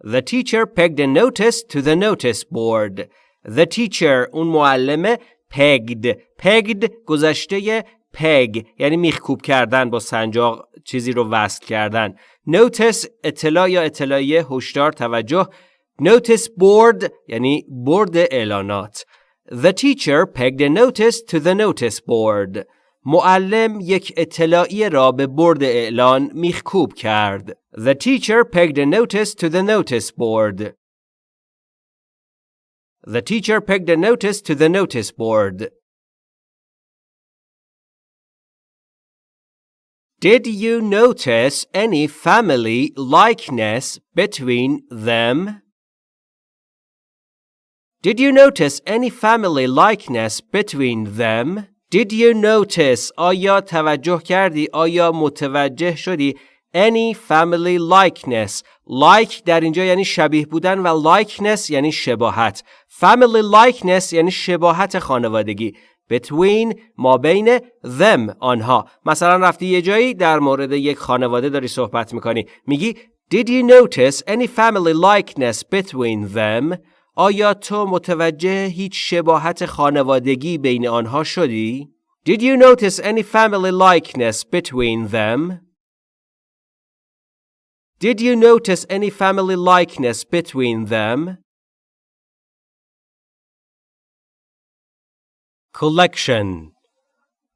The teacher pegged a notice to the notice board. The teacher اون معلمه pegged pegged گذشته peg یعنی میخکوب کردن با سنجاق چیزی رو وصل کردن notice اطلاع یا اطلاعیه هشدار توجه notice board یعنی برد اعلانات The teacher pegged a notice to the notice board. معلم یک اطلاعیه را به برد اعلان میخکوب کرد. The teacher pegged a notice to the notice board. The teacher pegged a notice to the notice board. Did you notice any family likeness between them? Did you notice any family likeness between them? Did you notice آیا توجه کردی آیا متوجه شدی any family likeness like در اینجا یعنی شبیه بودن و likeness یعنی شباهت family likeness یعنی شباهت خانوادگی between ما بین them آنها مثلا رفتی یه جایی در مورد یک خانواده داری صحبت می‌کنی میگی Did you notice any family likeness between them? آیا تو متوجه هیچ شباهت خانوادگی بین آنها شدی؟ Did you notice any family likeness between them? Did you notice any family likeness between them? Collection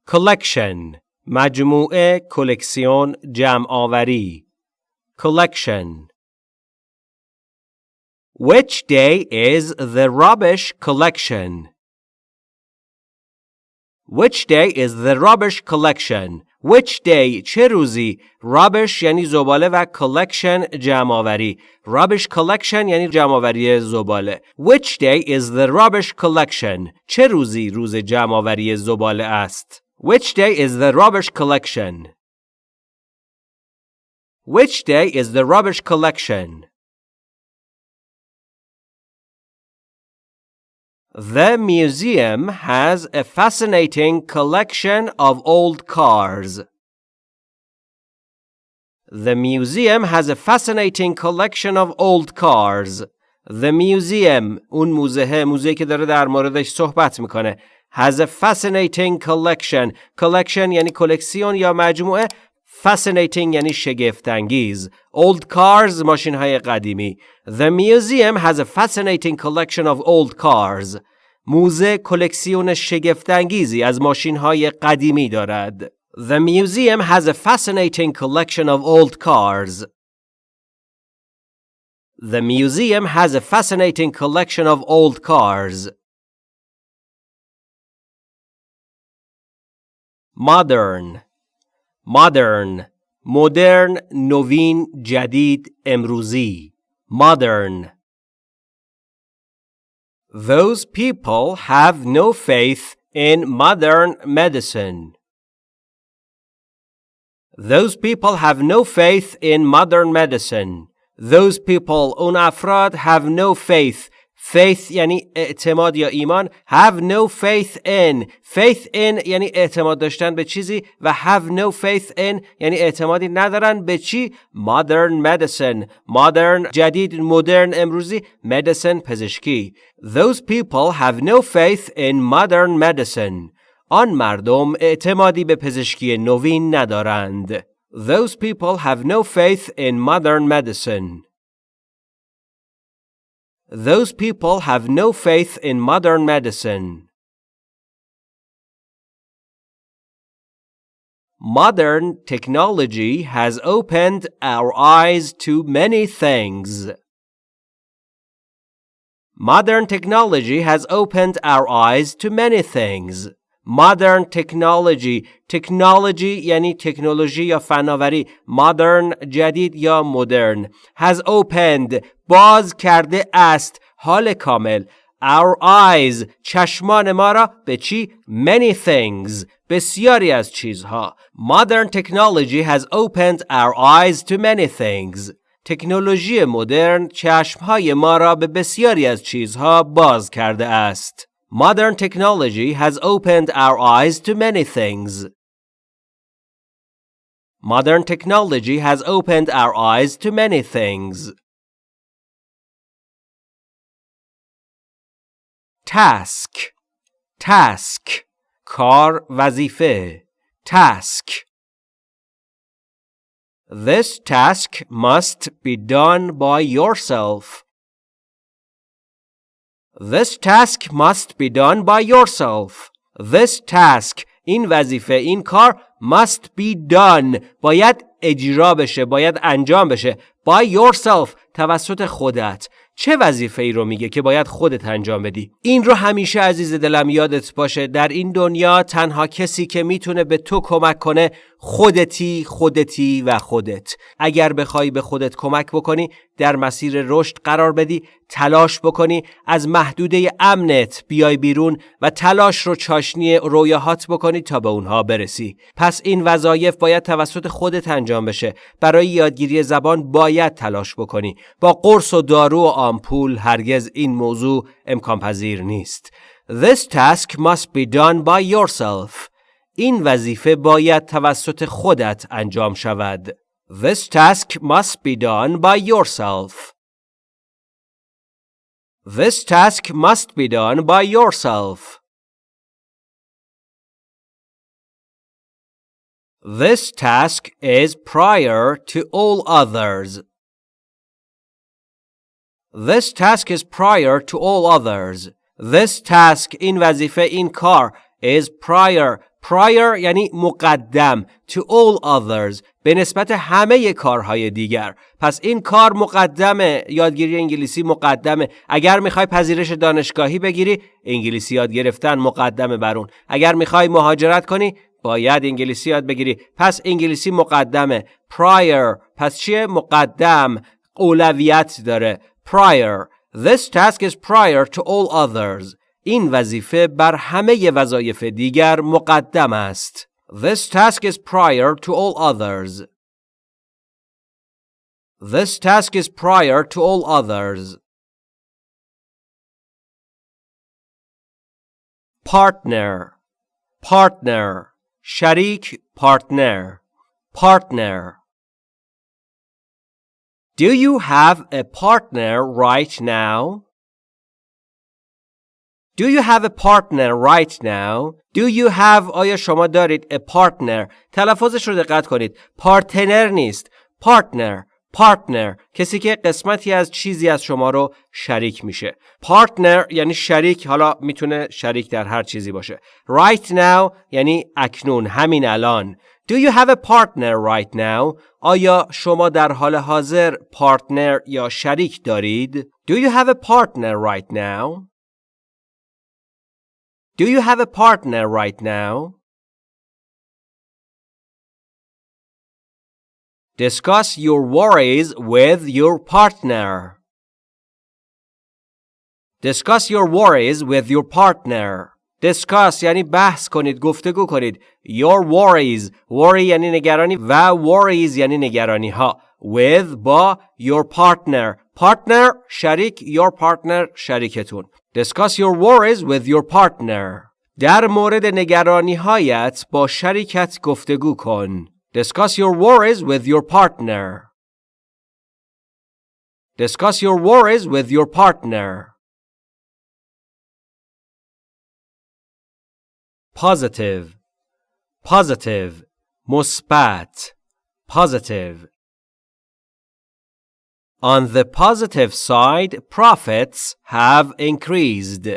Collection مجموعه کلکسیون جمع آوری Collection Which day is the rubbish collection? Which day is the rubbish collection? Which day چه روزی rubbish یعنی زباله و collection جمع آوری rubbish collection یعنی جمع آوری زباله Which day is the rubbish collection چه روزی روز جمع آوری زباله است Which day is the rubbish collection Which day is the rubbish collection The museum has a fascinating collection of old cars. The museum has a fascinating collection of old cars. The museum اون موزه موزه که داره در موردش صحبت میکنه has a fascinating collection collection یعنی کلکسیون یا مجموعه fascinating یعنی شگفتانگیز old cars ماشین های قدیمی The museum has a fascinating collection of old cars موزه کلکسیون شگفتانگیزی از ماشین های قدیمی دارد The museum has a fascinating collection of old cars. The museum has a fascinating collection of old cars. Modern modern مدرن نوین جدید امروزی modern Those people have no faith in modern medicine. Those people have no faith in modern medicine. Those people اون افراد have no faith faith یعنی اعتماد یا ایمان have no faith in faith in یعنی اعتماد داشتن به چیزی و have no faith in یعنی اعتمادی ندارن به چی modern medicine modern جدید مدرن امروزی medicine پزشکی those people have no faith in modern medicine آن مردم اعتمادی به پزشکی نوین ندارند those people have no faith in modern medicine Those people have no faith in modern medicine. Modern technology has opened our eyes to many things. Modern technology has opened our eyes to many things. modern technology technology یعنی تکنولوژی یا فناوری modern جدید یا مدرن has opened باز کرده است حال کامل our eyes چشمان ما را به چی many things بسیاری از چیزها modern technology has opened our eyes to many things تکنولوژی مدرن چشمهای ما را به بسیاری از چیزها باز کرده است. Modern technology has opened our eyes to many things. Modern technology has opened our eyes to many things. task task کار وظیفه task This task must be done by yourself. This task must be done by yourself. This task این وظیفه این کار must be done باید اجرا بشه باید انجام بشه by yourself توسط خودت چه وظیفه ای رو میگه که باید خودت انجام بدی؟ این رو همیشه عزیز دلم یادت باشه. در این دنیا تنها کسی که می‌تونه به تو کمک کنه خودتی خودتی و خودت. اگر بخوای به خودت کمک بکنی در مسیر رشد قرار بدی تلاش بکنی از محدوده امنت بیای بیرون و تلاش رو چاشنی رویاهات بکنی تا به اونها برسی. پس این وظایف باید توسط خودت انجام بشه. برای یادگیری زبان باید تلاش بکنی. با قرص و دارو و آمپول هرگز این موضوع امکان پذیر نیست. This task must be done by yourself. این وظیفه باید توسط خودت انجام شود. This task must be done by yourself. This task must be done by yourself. This task is prior to all others. This task is prior to all others. This task in vazife in car is prior prior یعنی مقدم to all others به نسبت همه کارهای دیگر. پس این کار مقدمه یادگیری انگلیسی مقدمه. اگر می‌خوای پذیرش دانشگاهی بگیری انگلیسی یاد گرفتن مقدمه بر اون. اگر می‌خوای مهاجرت کنی باید انگلیسی یاد بگیری. پس انگلیسی مقدمه. prior پس چیه؟ مقدم اولویت داره. prior. This task is prior to all others. این وظیفه بر همه وظایف دیگر مقدم است. This task is prior to all others. This task is prior to all others. Partner Partner شریک partner Partner Do you have a partner right now? Do you have a partner right now? Do you have آیا شما دارید a partner تلفظش رو دقت کنید پارتنر نیست partner partner کسی که قسمتی از چیزی از شما رو شریک میشه partner یعنی شریک حالا می‌تونه شریک در هر چیزی باشه right now یعنی اکنون همین الان Do you have a partner right now? آیا شما در حال حاضر پارتنر یا شریک دارید؟ Do you have a partner right now? Do you have a partner right now? Discuss your worries with your partner. Discuss your worries with your partner. Discuss یعنی بحث کنید گفتگو کنید Your worries worry یعنی نگرانی و worries یعنی نگرانی ها with با your partner partner شریک your partner شریکتون Discuss your worries with your partner. در مورد نگرانی هایت با شریکت گفتگو کن. Discuss your worries with your partner. Discuss your worries with your partner. Positive Positive مثبت Positive on the positive side, profits have increased.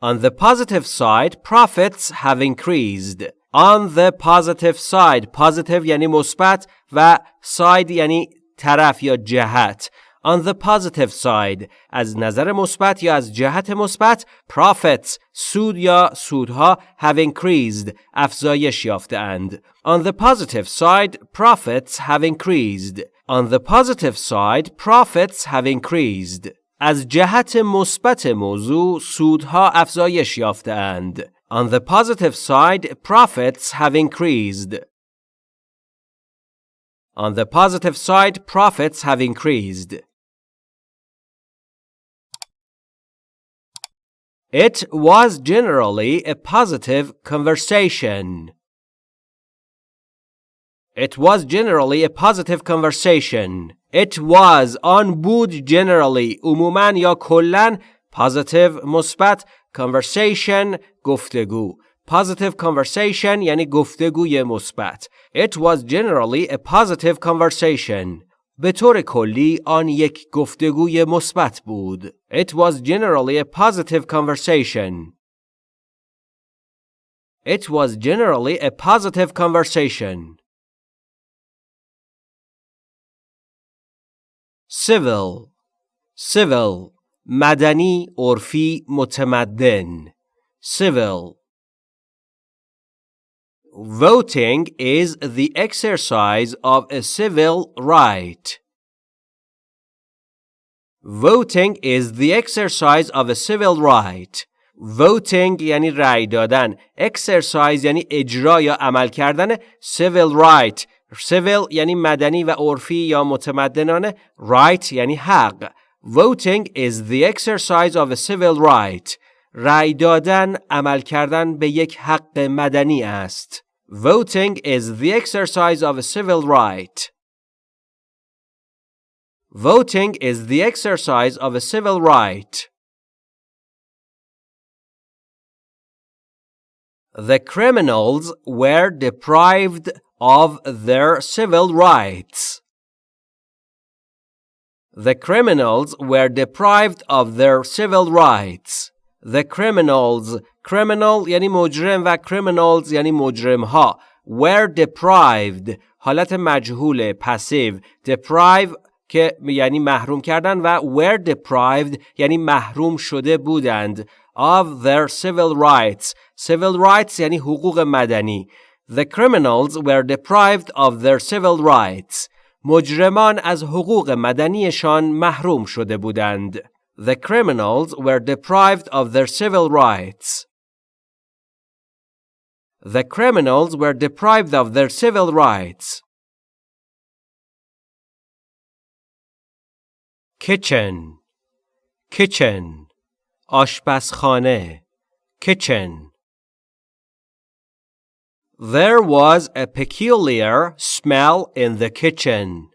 On the positive side, profits have increased. On the positive side, positive یعنی مثبت و side یعنی طرف یا جهت. On the positive side از نظر مثبت یا از جهت مثبت profits سود یا سودها have increased افزایش یافتهاند. On the positive side profits have increased. On the positive side profits have increased. از جهت مثبت موضوع سودها افزایش یافتهاند. On the positive side profits have increased. On the positive side, profits have increased. It was generally a positive conversation. It was generally a positive conversation. It was on بود generally عموما یا کلن positive مثبت conversation گفتگو Positive conversation یعنی گفتگوی مثبت. It was generally a positive conversation. به طور کلی آن یک گفتگوی مثبت بود. It was generally a positive conversation. It was generally a positive conversation. Civil Civil مدنی عرفی متمدن Civil Voting is the exercise of a civil right. Voting is the exercise of a civil right. Voting یعنی رأی دادن. Exercise یعنی اجرا یا عمل کردن. Civil right. Civil یعنی مدنی و عرفی یا متمدنانه. Right یعنی حق. Voting is the exercise of a civil right. رأی دادن عمل کردن به یک حق مدنی است. Voting is the exercise of a civil right. Voting is the exercise of a civil right. The criminals were deprived of their civil rights. The criminals were deprived of their civil rights. The criminals criminal یعنی مجرم و criminals یعنی مجرم ها were deprived حالت مجهول پسیو deprive که یعنی محروم کردن و were deprived یعنی محروم شده بودند of their civil rights civil rights یعنی حقوق مدنی The criminals were deprived of their civil rights مجرمان از حقوق مدنیشان محروم شده بودند The criminals were deprived of their civil rights. The criminals were deprived of their civil rights. Kitchen Kitchen آشپزخانه Kitchen There was a peculiar smell in the kitchen.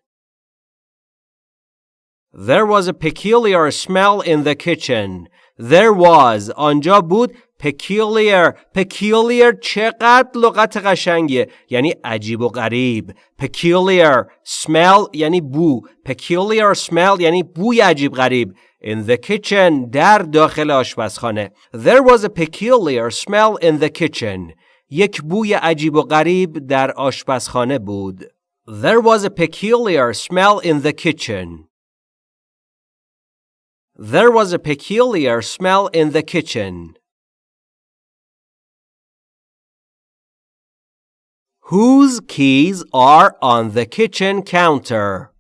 There was a peculiar smell in the kitchen. There was آنجا بود peculiar peculiar چقدر لغت قشنگیه یعنی عجیب و غریب peculiar smell یعنی بو peculiar smell یعنی بوی عجیب غریب in the kitchen در داخل آشپزخانه there was a peculiar smell in the kitchen یک بوی عجیب و غریب در آشپزخانه بود there was a peculiar smell in the kitchen There was a peculiar smell in the kitchen. Whose keys are on the kitchen counter?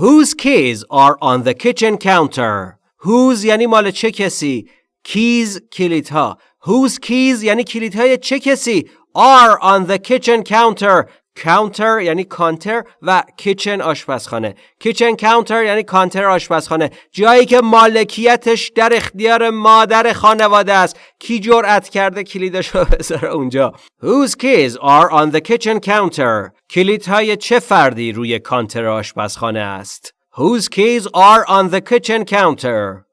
Whose keys are on the kitchen counter? Whose یعنی مال چه کسی؟ Keys کلیدها. Whose keys یعنی کلیدهای چه کسی؟ Are on the kitchen counter. کانتر یعنی کانتر و کیچن آشپزخانه. کیچن کانتر یعنی کانتر آشپزخانه. جایی که مالکیتش در اختیار مادر خانواده است. کی جرأت کرده کلیدش رو <laughs> بذاره اونجا؟ Whose keys are on the kitchen counter? کلیدهای چه فردی روی کانتر آشپزخانه است؟ Whose keys are on the kitchen counter?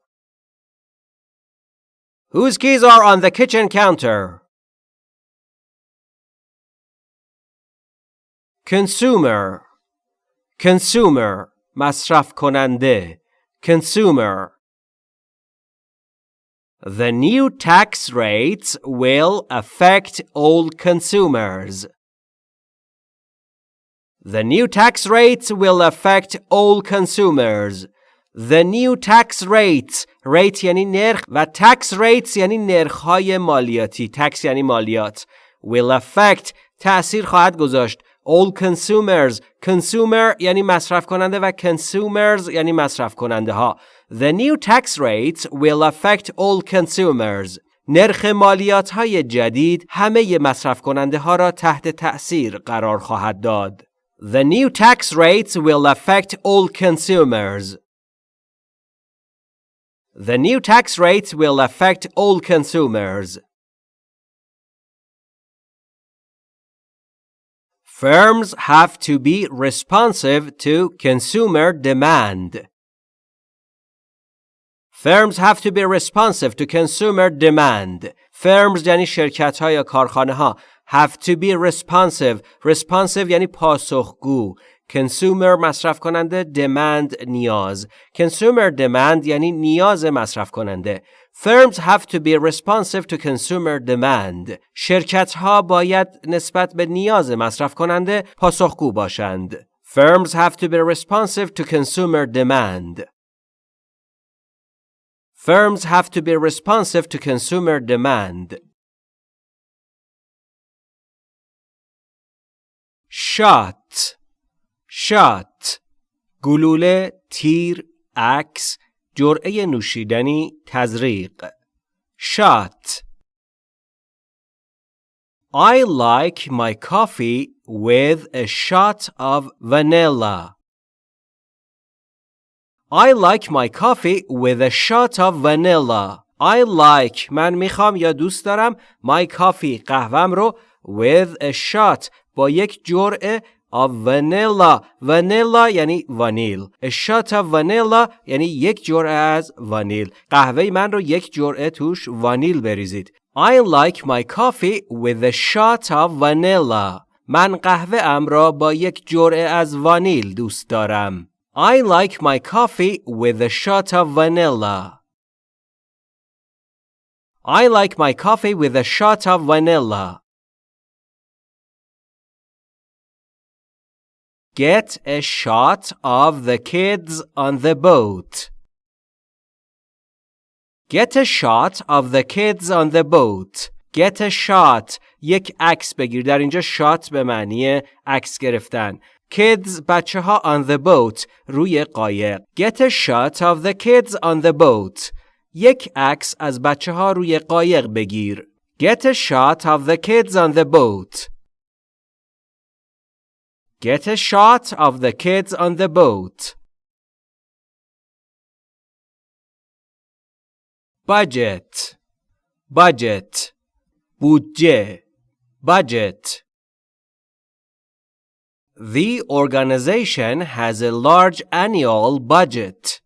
Whose keys are on the kitchen counter consumer consumer مصرف کننده consumer The new tax rates will affect all consumers. The new tax rates will affect all consumers. The new tax rates rate یعنی نرخ و tax rates یعنی نرخ‌های مالیاتی tax یعنی مالیات will affect تأثیر خواهد گذاشت all consumers consumer یعنی مصرف کننده و consumers یعنی مصرف کننده ها The new tax rates will affect all consumers نرخ مالیات های جدید همه مصرف کننده ها را تحت تأثیر قرار خواهد داد. The new tax rates will affect all consumers. The new tax rates will affect all consumers. Firms have to be responsive to consumer demand. Firms have to be responsive to consumer demand. Firms یعنی شرکت ها یا کارخانه ها have to be responsive. Responsive یعنی پاسخگو. Consumer مصرف کننده demand نیاز. Consumer demand یعنی نیاز مصرف کننده. Firms have to be responsive to consumer demand. شرکت ها باید نسبت به نیاز مصرف کننده پاسخگو باشند. Firms have to be responsive to consumer demand. Firms have to be responsive to consumer demand. shot shot گلوله تیر عکس جرعه نوشیدنی تزریق shot I like my coffee with a shot of vanilla. I like my coffee with a shot of vanilla. I like من می‌خوام یا دوست دارم my coffee قهوم رو with a shot با یک جرعه of vanilla vanilla یعنی وانیل a shot of vanilla یعنی یک جرعه از وانیل قهوه من رو یک جرعه توش وانیل بریزید I like my coffee with a shot of vanilla من قهوه ام را با یک جرعه از وانیل دوست دارم I like my coffee with a shot of vanilla I like my coffee with a shot of vanilla Get a shot of the kids on the boat. Get a shot of the kids on the boat. Get a shot. یک عکس بگیر. در اینجا shot به معنی عکس گرفتن. Kids بچه ها on the boat روی قایق. Get a shot of the kids on the boat. یک عکس از بچه ها روی قایق بگیر. Get a shot of the kids on the boat. Get a shot of the kids on the boat. Budget. Budget. Budget. Budget. The organization has a large annual budget.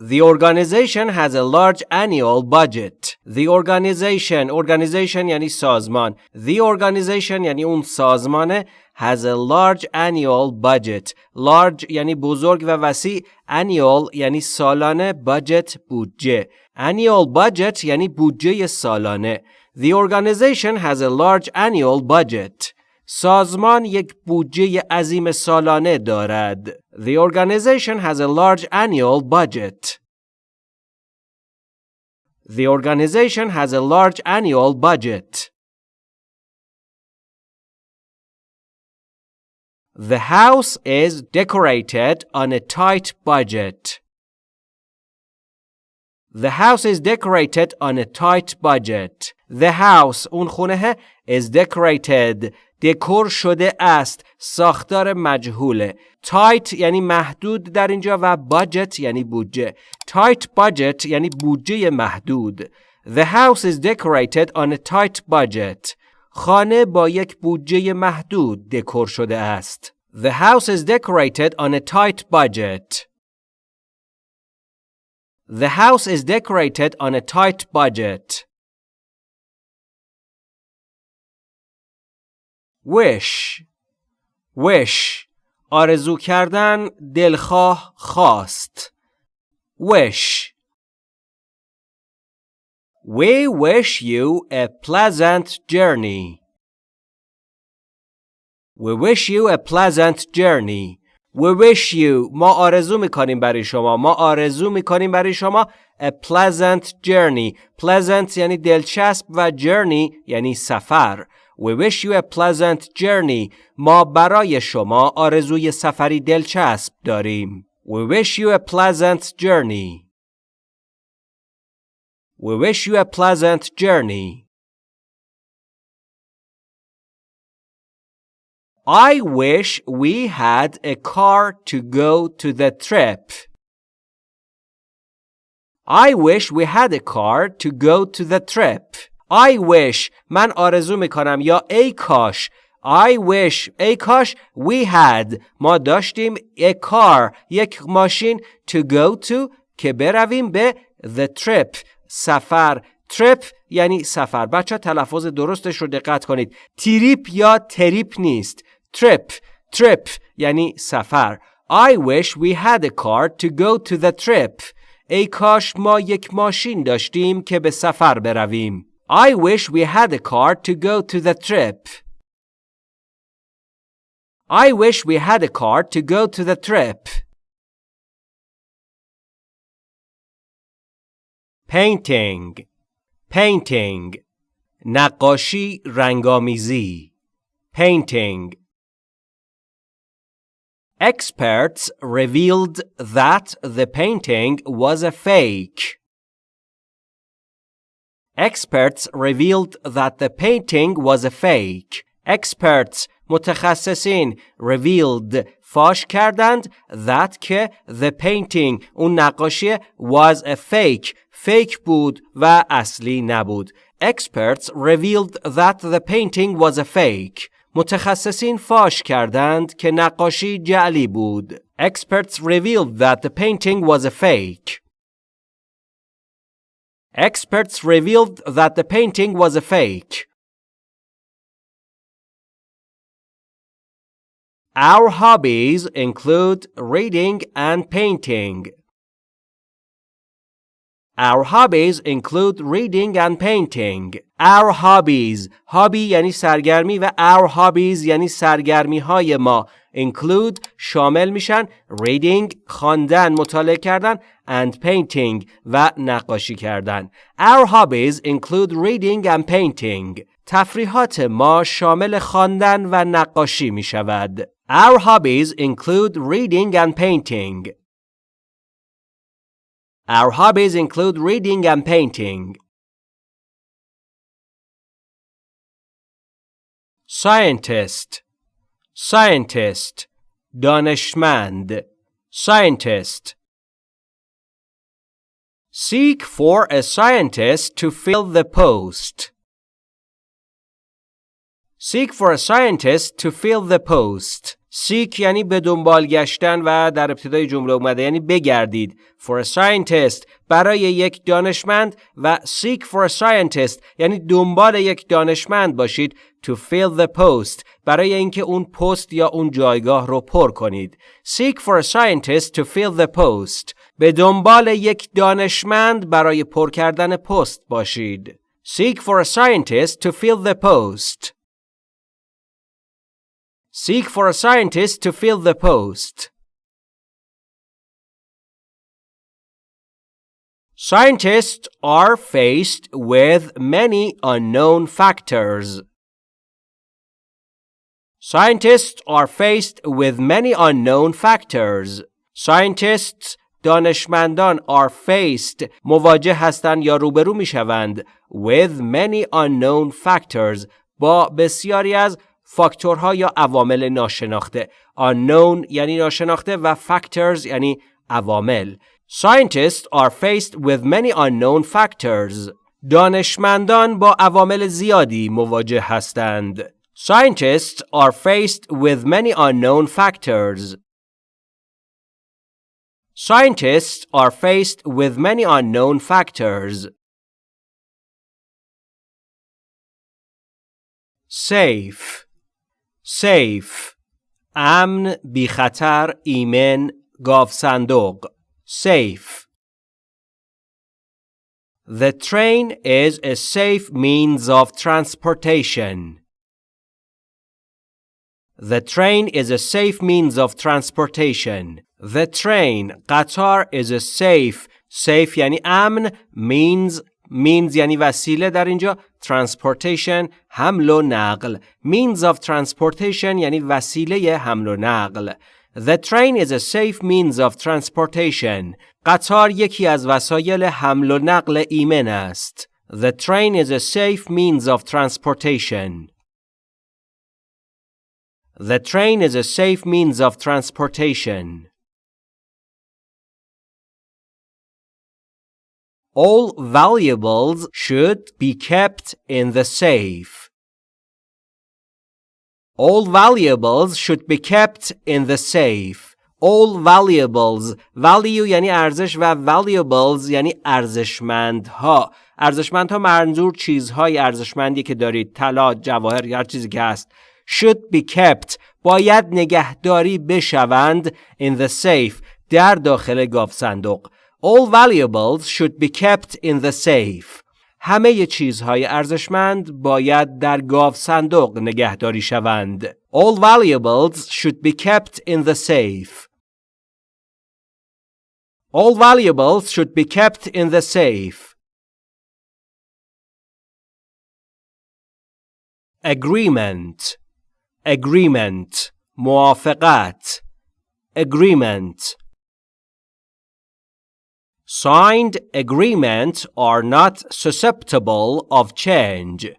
The organization has a large annual budget. The organization organization یعنی سازمان. The organization یعنی اون سازمانه has a large annual budget. Large یعنی بزرگ و وسیع. Annual یعنی سالانه. Budget بودجه. Annual budget یعنی بودجه سالانه. The organization has a large annual budget. سازمان یک بودجه عظیم سالانه دارد. The organization has a large annual budget. The organization has a large annual budget. The house is decorated on a tight budget. The house is decorated on a tight budget. The house اون خونه is decorated دکور شده است ساختار مجهوله تایت یعنی محدود در اینجا و budget یعنی بودجه تایت budget یعنی بودجه محدود The house is decorated on a tight budget خانه با یک بودجه محدود دکور شده است The house is decorated on a tight budget The house is decorated on a tight budget wish wish آرزو کردن دلخواه خواست wish We wish you a pleasant journey. We wish you a pleasant journey. We wish you ما آرزو می‌کنیم برای شما ما آرزو می‌کنیم برای شما a pleasant journey pleasant یعنی دلچسب و journey یعنی سفر We wish you a pleasant journey ما برای شما آرزوی سفری دلچسب داریم We wish you a pleasant journey We wish you a pleasant journey I wish we had a car to go to the trip. I wish we had a car to go to the trip. I wish. من آرزو می‌کنم. یا ای کاش. I wish. ای کاش. We had. ما داشتیم a car یک ماشین to go to که برویم به the trip. سفر. Trip یعنی سفر. بچه تلفظ درستش رو دقت کنید. تریپ یا تریپ نیست. Trip. Trip یعنی سفر. I wish we had a car to go to the trip. ای کاش ما یک ماشین داشتیم که به سفر برویم. I wish we had a car to go to the trip I wish we had a car to go to the trip painting painting نقاشی رنگامیزی painting Experts revealed that the painting was a fake. Experts revealed that the painting was a fake. Experts متخصصین revealed فاش کردند that که the painting اون نقاشی was a fake fake بود و اصلی نبود. Experts revealed that the painting was a fake. متخصصین فاش کردند که نقاشی جعلی بود. Experts revealed that the painting was a fake. Experts revealed that the painting was a fake. Our hobbies include reading and painting. Our hobbies include reading and painting. Our hobbies hobby یعنی سرگرمی و our hobbies یعنی سرگرمی های ما Include شامل میشن reading خواندن مطالعه کردن and painting و نقاشی کردن. Our hobbies include reading and painting. تفریحات ما شامل خواندن و نقاشی می شود. Our hobbies include reading and painting. Our hobbies include reading and painting. Scientist Scientist دانشمند Scientist Seek for a scientist to fill the post. Seek for a scientist to fill the post. Seek یعنی به دنبال گشتن و در ابتدای جمله اومده یعنی بگردید. For a scientist برای یک دانشمند و seek for a scientist یعنی دنبال یک دانشمند باشید. To fill the post برای اینکه اون پست یا اون جایگاه رو پر کنید. Seek for a scientist to fill the post. به دنبال یک دانشمند برای پر کردن پست باشید. Seek for a scientist to fill the post. Seek for a scientist to fill the post. Scientists are faced with many unknown factors. Scientists are faced with many unknown factors. Scientists دانشمندان are faced مواجه هستند یا روبرو می شوند with many unknown factors با بسیاری از فاکتورها یا عوامل ناشناخته unknown یعنی ناشناخته و factors یعنی عوامل Scientists are faced with many unknown factors دانشمندان با عوامل زیادی مواجه هستند Scientists are faced with many unknown factors Scientists are faced with many unknown factors Safe safe امن بی خطر ایمن گاو صندوق safe The train is a safe means of transportation. The train is a safe means of transportation. The train قطار is a safe safe یعنی امن means means یعنی وسیله در اینجا transportation حمل و نقل means of transportation یعنی وسیله حمل و نقل The train is a safe means of transportation. قطار یکی از وسایل حمل و نقل ایمن است. The train is a safe means of transportation. The train is a safe means of transportation. All valuables should be kept in the safe. All valuables should be kept in the safe. All valuables value یعنی ارزش و valuables یعنی ارزشمندها ارزشمندها منظور چیزهای ارزشمندی که دارید طلا جواهر هر چیزی که هست should be kept باید نگهداری بشوند in the safe در داخل گاف صندوق All valuables should be kept in the safe. همه چیزهای ارزشمند باید در گاو صندوق نگهداری شوند. All valuables should be kept in the safe. All valuables should be kept in the safe. Agreement Agreement موافقت Agreement Signed agreements are not susceptible of change.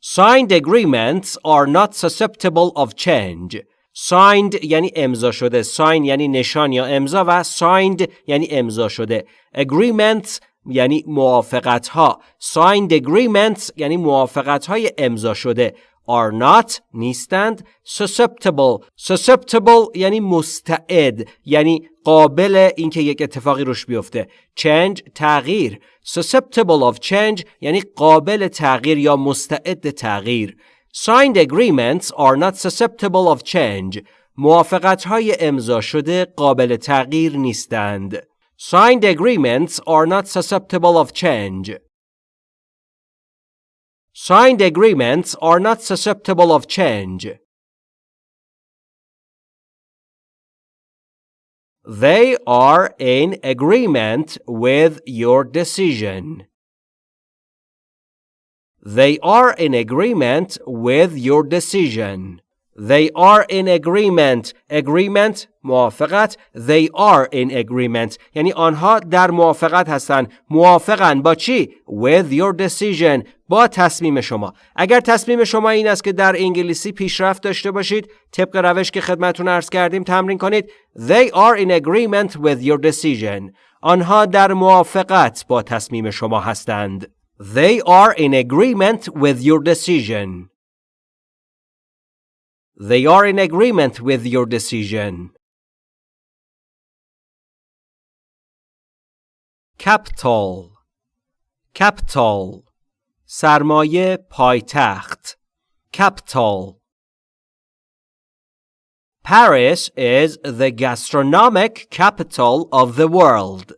Signed agreements are not susceptible of change. Signed یعنی امضا شده. Sign یعنی نشان یا امضا و signed یعنی امضا شده. Agreements یعنی موافقت ها. Signed agreements یعنی موافقت های امضا شده. Are not نیستند susceptible susceptible یعنی مستعد یعنی قابل اینکه یک اتفاقی روش بیفته change تغییر susceptible of change یعنی قابل تغییر یا مستعد تغییر signed agreements are not susceptible of change موافقت های امضا شده قابل تغییر نیستند signed agreements are not susceptible of change Signed agreements are not susceptible of change. They are in agreement with your decision. They are in agreement with your decision. They are in agreement. Agreement موافقت. They are in agreement. یعنی آنها در موافقت هستند. موافقن با چی؟ With your decision. با تصمیم شما. اگر تصمیم شما این است که در انگلیسی پیشرفت داشته باشید، طبق روش که خدمتون عرض کردیم تمرین کنید. They are in agreement with your decision. آنها در موافقت با تصمیم شما هستند. They are in agreement with your decision. They are in agreement with your decision. Capital Capital سرمایه پایتخت Capital Paris is the gastronomic capital of the world.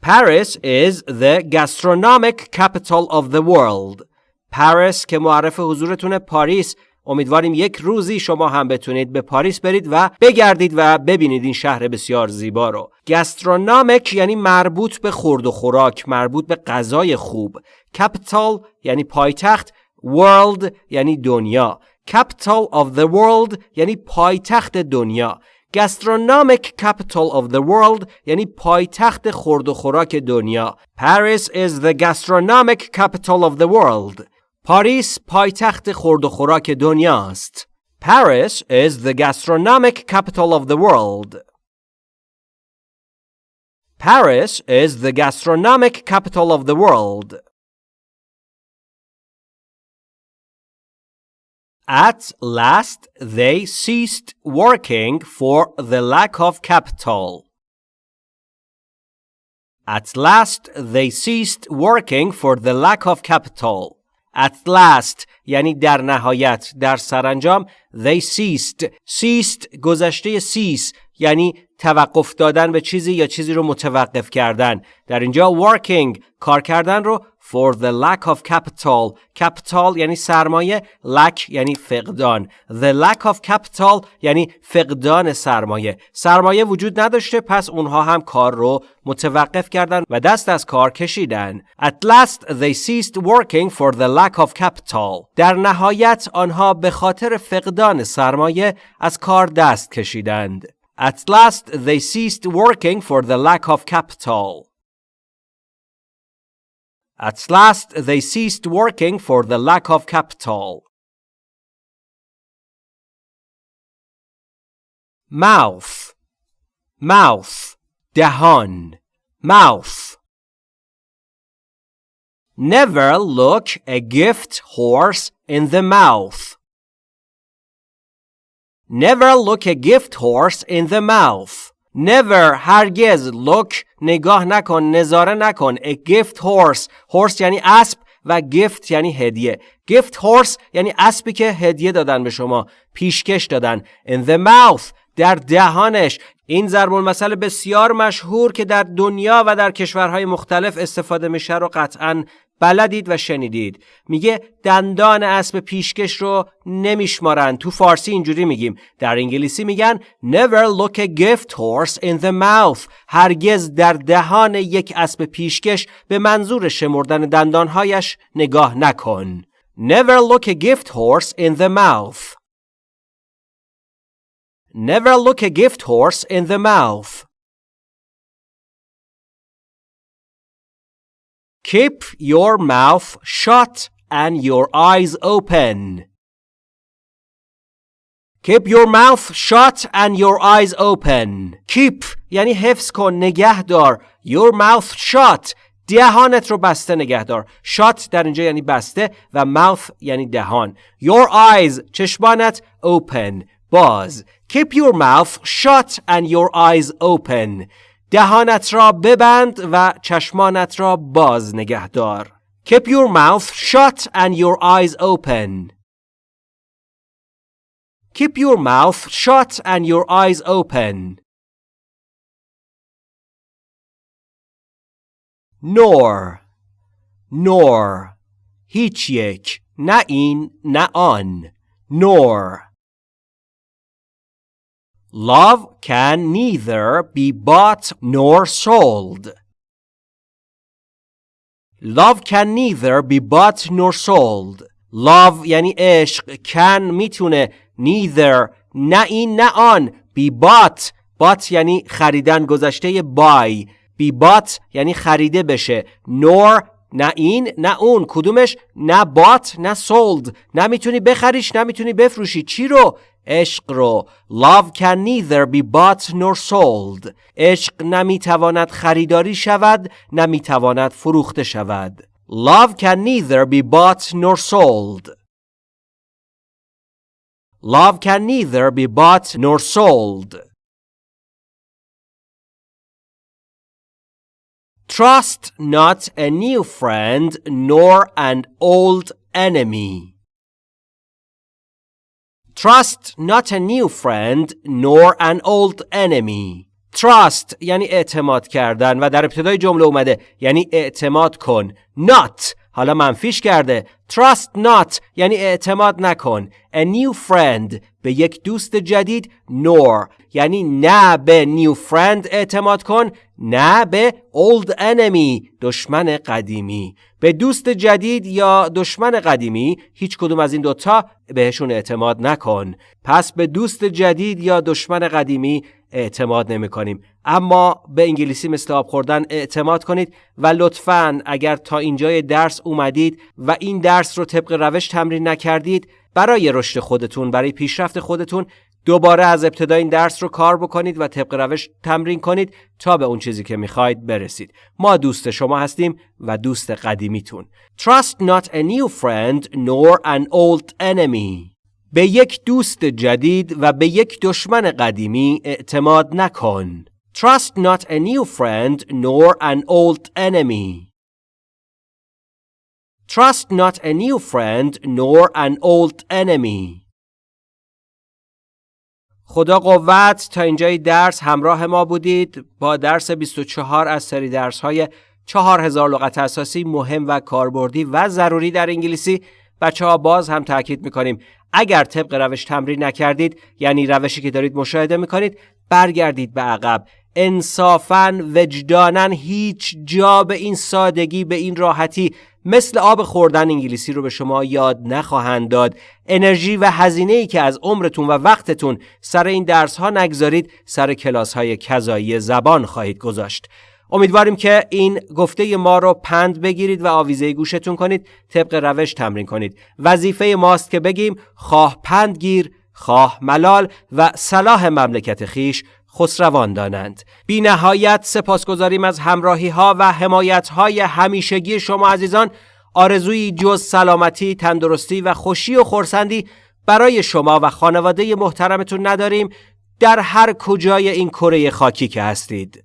Paris is the gastronomic capital of the world. پاریس که معرف حضورتون پاریس. امیدواریم یک روزی شما هم بتونید به پاریس برید و بگردید و ببینید این شهر بسیار زیبا رو. گسترونامیک یعنی مربوط به خورد و خوراک مربوط به غذای خوب. کپیتال یعنی پایتخت. World یعنی دنیا. Capital of the world یعنی پایتخت دنیا. Gastronomic capital of the world یعنی پایتخت خورد و خوراک دنیا. Paris is the gastronomic capital of the world. پاریس پایتخت خورد و خوراک دنیاست. Paris is the gastronomic capital of the world. Paris is the gastronomic capital of the world. At last, they ceased working for the lack of capital. At last, they ceased working for the lack of capital. At last یعنی در نهایت در سرانجام they ceased. Ceased گذشته cease یعنی توقف دادن به چیزی یا چیزی رو متوقف کردن. در اینجا working کار کردن رو for the lack of capital capital یعنی سرمایه lack یعنی فقدان the lack of capital یعنی فقدان سرمایه سرمایه وجود نداشته پس اونها هم کار رو متوقف کردن و دست از کار کشیدن at last they ceased working for the lack of capital در نهایت آنها به خاطر فقدان سرمایه از کار دست کشیدند at last they ceased working for the lack of capital At last they ceased working for the lack of capital. Mouth Mouth دهان Mouth Never look a gift horse in the mouth. Never look a gift horse in the mouth. Never هرگز look نگاه نکن نظاره نکن. A gift horse. Horse یعنی اسب و gift یعنی هدیه. Gift horse یعنی اسبی که هدیه دادن به شما پیشکش دادن. In the mouth در دهانش. این ضرب المثل بسیار مشهور که در دنیا و در کشورهای مختلف استفاده میشه رو قطعا بلدید و شنیدید. میگه دندان اسب پیشکش رو نمیشمارن. تو فارسی اینجوری میگیم. در انگلیسی میگن never look a gift horse in the mouth. هرگز در دهان یک اسب پیشکش به منظور شمردن دندانهایش نگاه نکن. never look a gift horse in the mouth. never look a gift horse in the mouth. Keep your mouth shut and your eyes open. Keep your mouth shut and your eyes open. Keep یعنی حفظ کن نگه دار. Your mouth shut دهانت رو بسته نگه دار. Shut در اینجا یعنی بسته و mouth یعنی دهان. Your eyes چشمانت open باز. Keep your mouth shut and your eyes open. دهانت را ببند و چشمانت را باز نگه دار. Keep your mouth shut and your eyes open. Keep your mouth shut and your eyes open. Nor Nor هیچ یک نه این نه آن Nor Love can neither be bought nor sold. Love can neither be bought nor sold. Love یعنی عشق can می‌تونه neither نه این نه آن be bought bought یعنی خریدن گذشته buy be bought یعنی خریده بشه nor نه این نه اون کدومش نه bought نه sold نه می‌تونی بخریش نه می‌تونی بفروشی چی رو عشق رو Love can neither be bought nor sold عشق نمی‌تواند خریداری شود نمی‌تواند فروخته شود Love can neither be bought nor sold Love can neither be bought nor sold Trust not a new friend nor an old enemy Trust not a new friend nor an old enemy. Trust یعنی اعتماد کردن و در ابتدای جمله اومده یعنی اعتماد کن. Not حالا منفیش کرده. Trust not یعنی اعتماد نکن. A new friend به یک دوست جدید nor یعنی نه به new friend اعتماد کن نه به old enemy دشمن قدیمی به دوست جدید یا دشمن قدیمی هیچ کدوم از این دوتا بهشون اعتماد نکن پس به دوست جدید یا دشمن قدیمی اعتماد نمی کنیم اما به انگلیسی مثل آب خوردن اعتماد کنید و لطفا اگر تا اینجای درس اومدید و این درس رو طبق روش تمرین نکردید برای رشد خودتون برای پیشرفت خودتون دوباره از ابتدا این درس رو کار بکنید و طبق روش تمرین کنید تا به اون چیزی که می‌خواید برسید. ما دوست شما هستیم و دوست قدیمیتون. Trust not a new friend nor an old enemy. به یک دوست جدید و به یک دشمن قدیمی اعتماد نکن. Trust not a new friend nor an old enemy. Trust not a new friend nor an old enemy. خدا قوت تا اینجای درس همراه ما بودید با درس 24 از سری درس های 4000 لغت اساسی مهم و کاربردی و ضروری در انگلیسی بچه ها باز هم تاکید می‌کنیم اگر طبق روش تمرین نکردید یعنی روشی که دارید مشاهده می‌کنید برگردید به عقب. انصافا وجدانن هیچ جا به این سادگی به این راحتی مثل آب خوردن انگلیسی رو به شما یاد نخواهند داد. انرژی و هزینه ای که از عمرتون و وقتتون سر این درس ها نگذارید سر کلاس های کذایی زبان خواهید گذاشت. امیدواریم که این گفته ما رو پند بگیرید و آویزه گوشتون کنید طبق روش تمرین کنید. وظیفه ماست که بگیم خواه پند گیر خواه ملال و صلاح مملکت خیش خسروان دانند بی نهایت سپاسگزاریم از همراهی ها و حمایت های همیشگی شما عزیزان. آرزوی جز سلامتی، تندرستی و خوشی و خورسندی برای شما و خانواده محترمتون نداریم. در هر کجای این کره خاکی که هستید.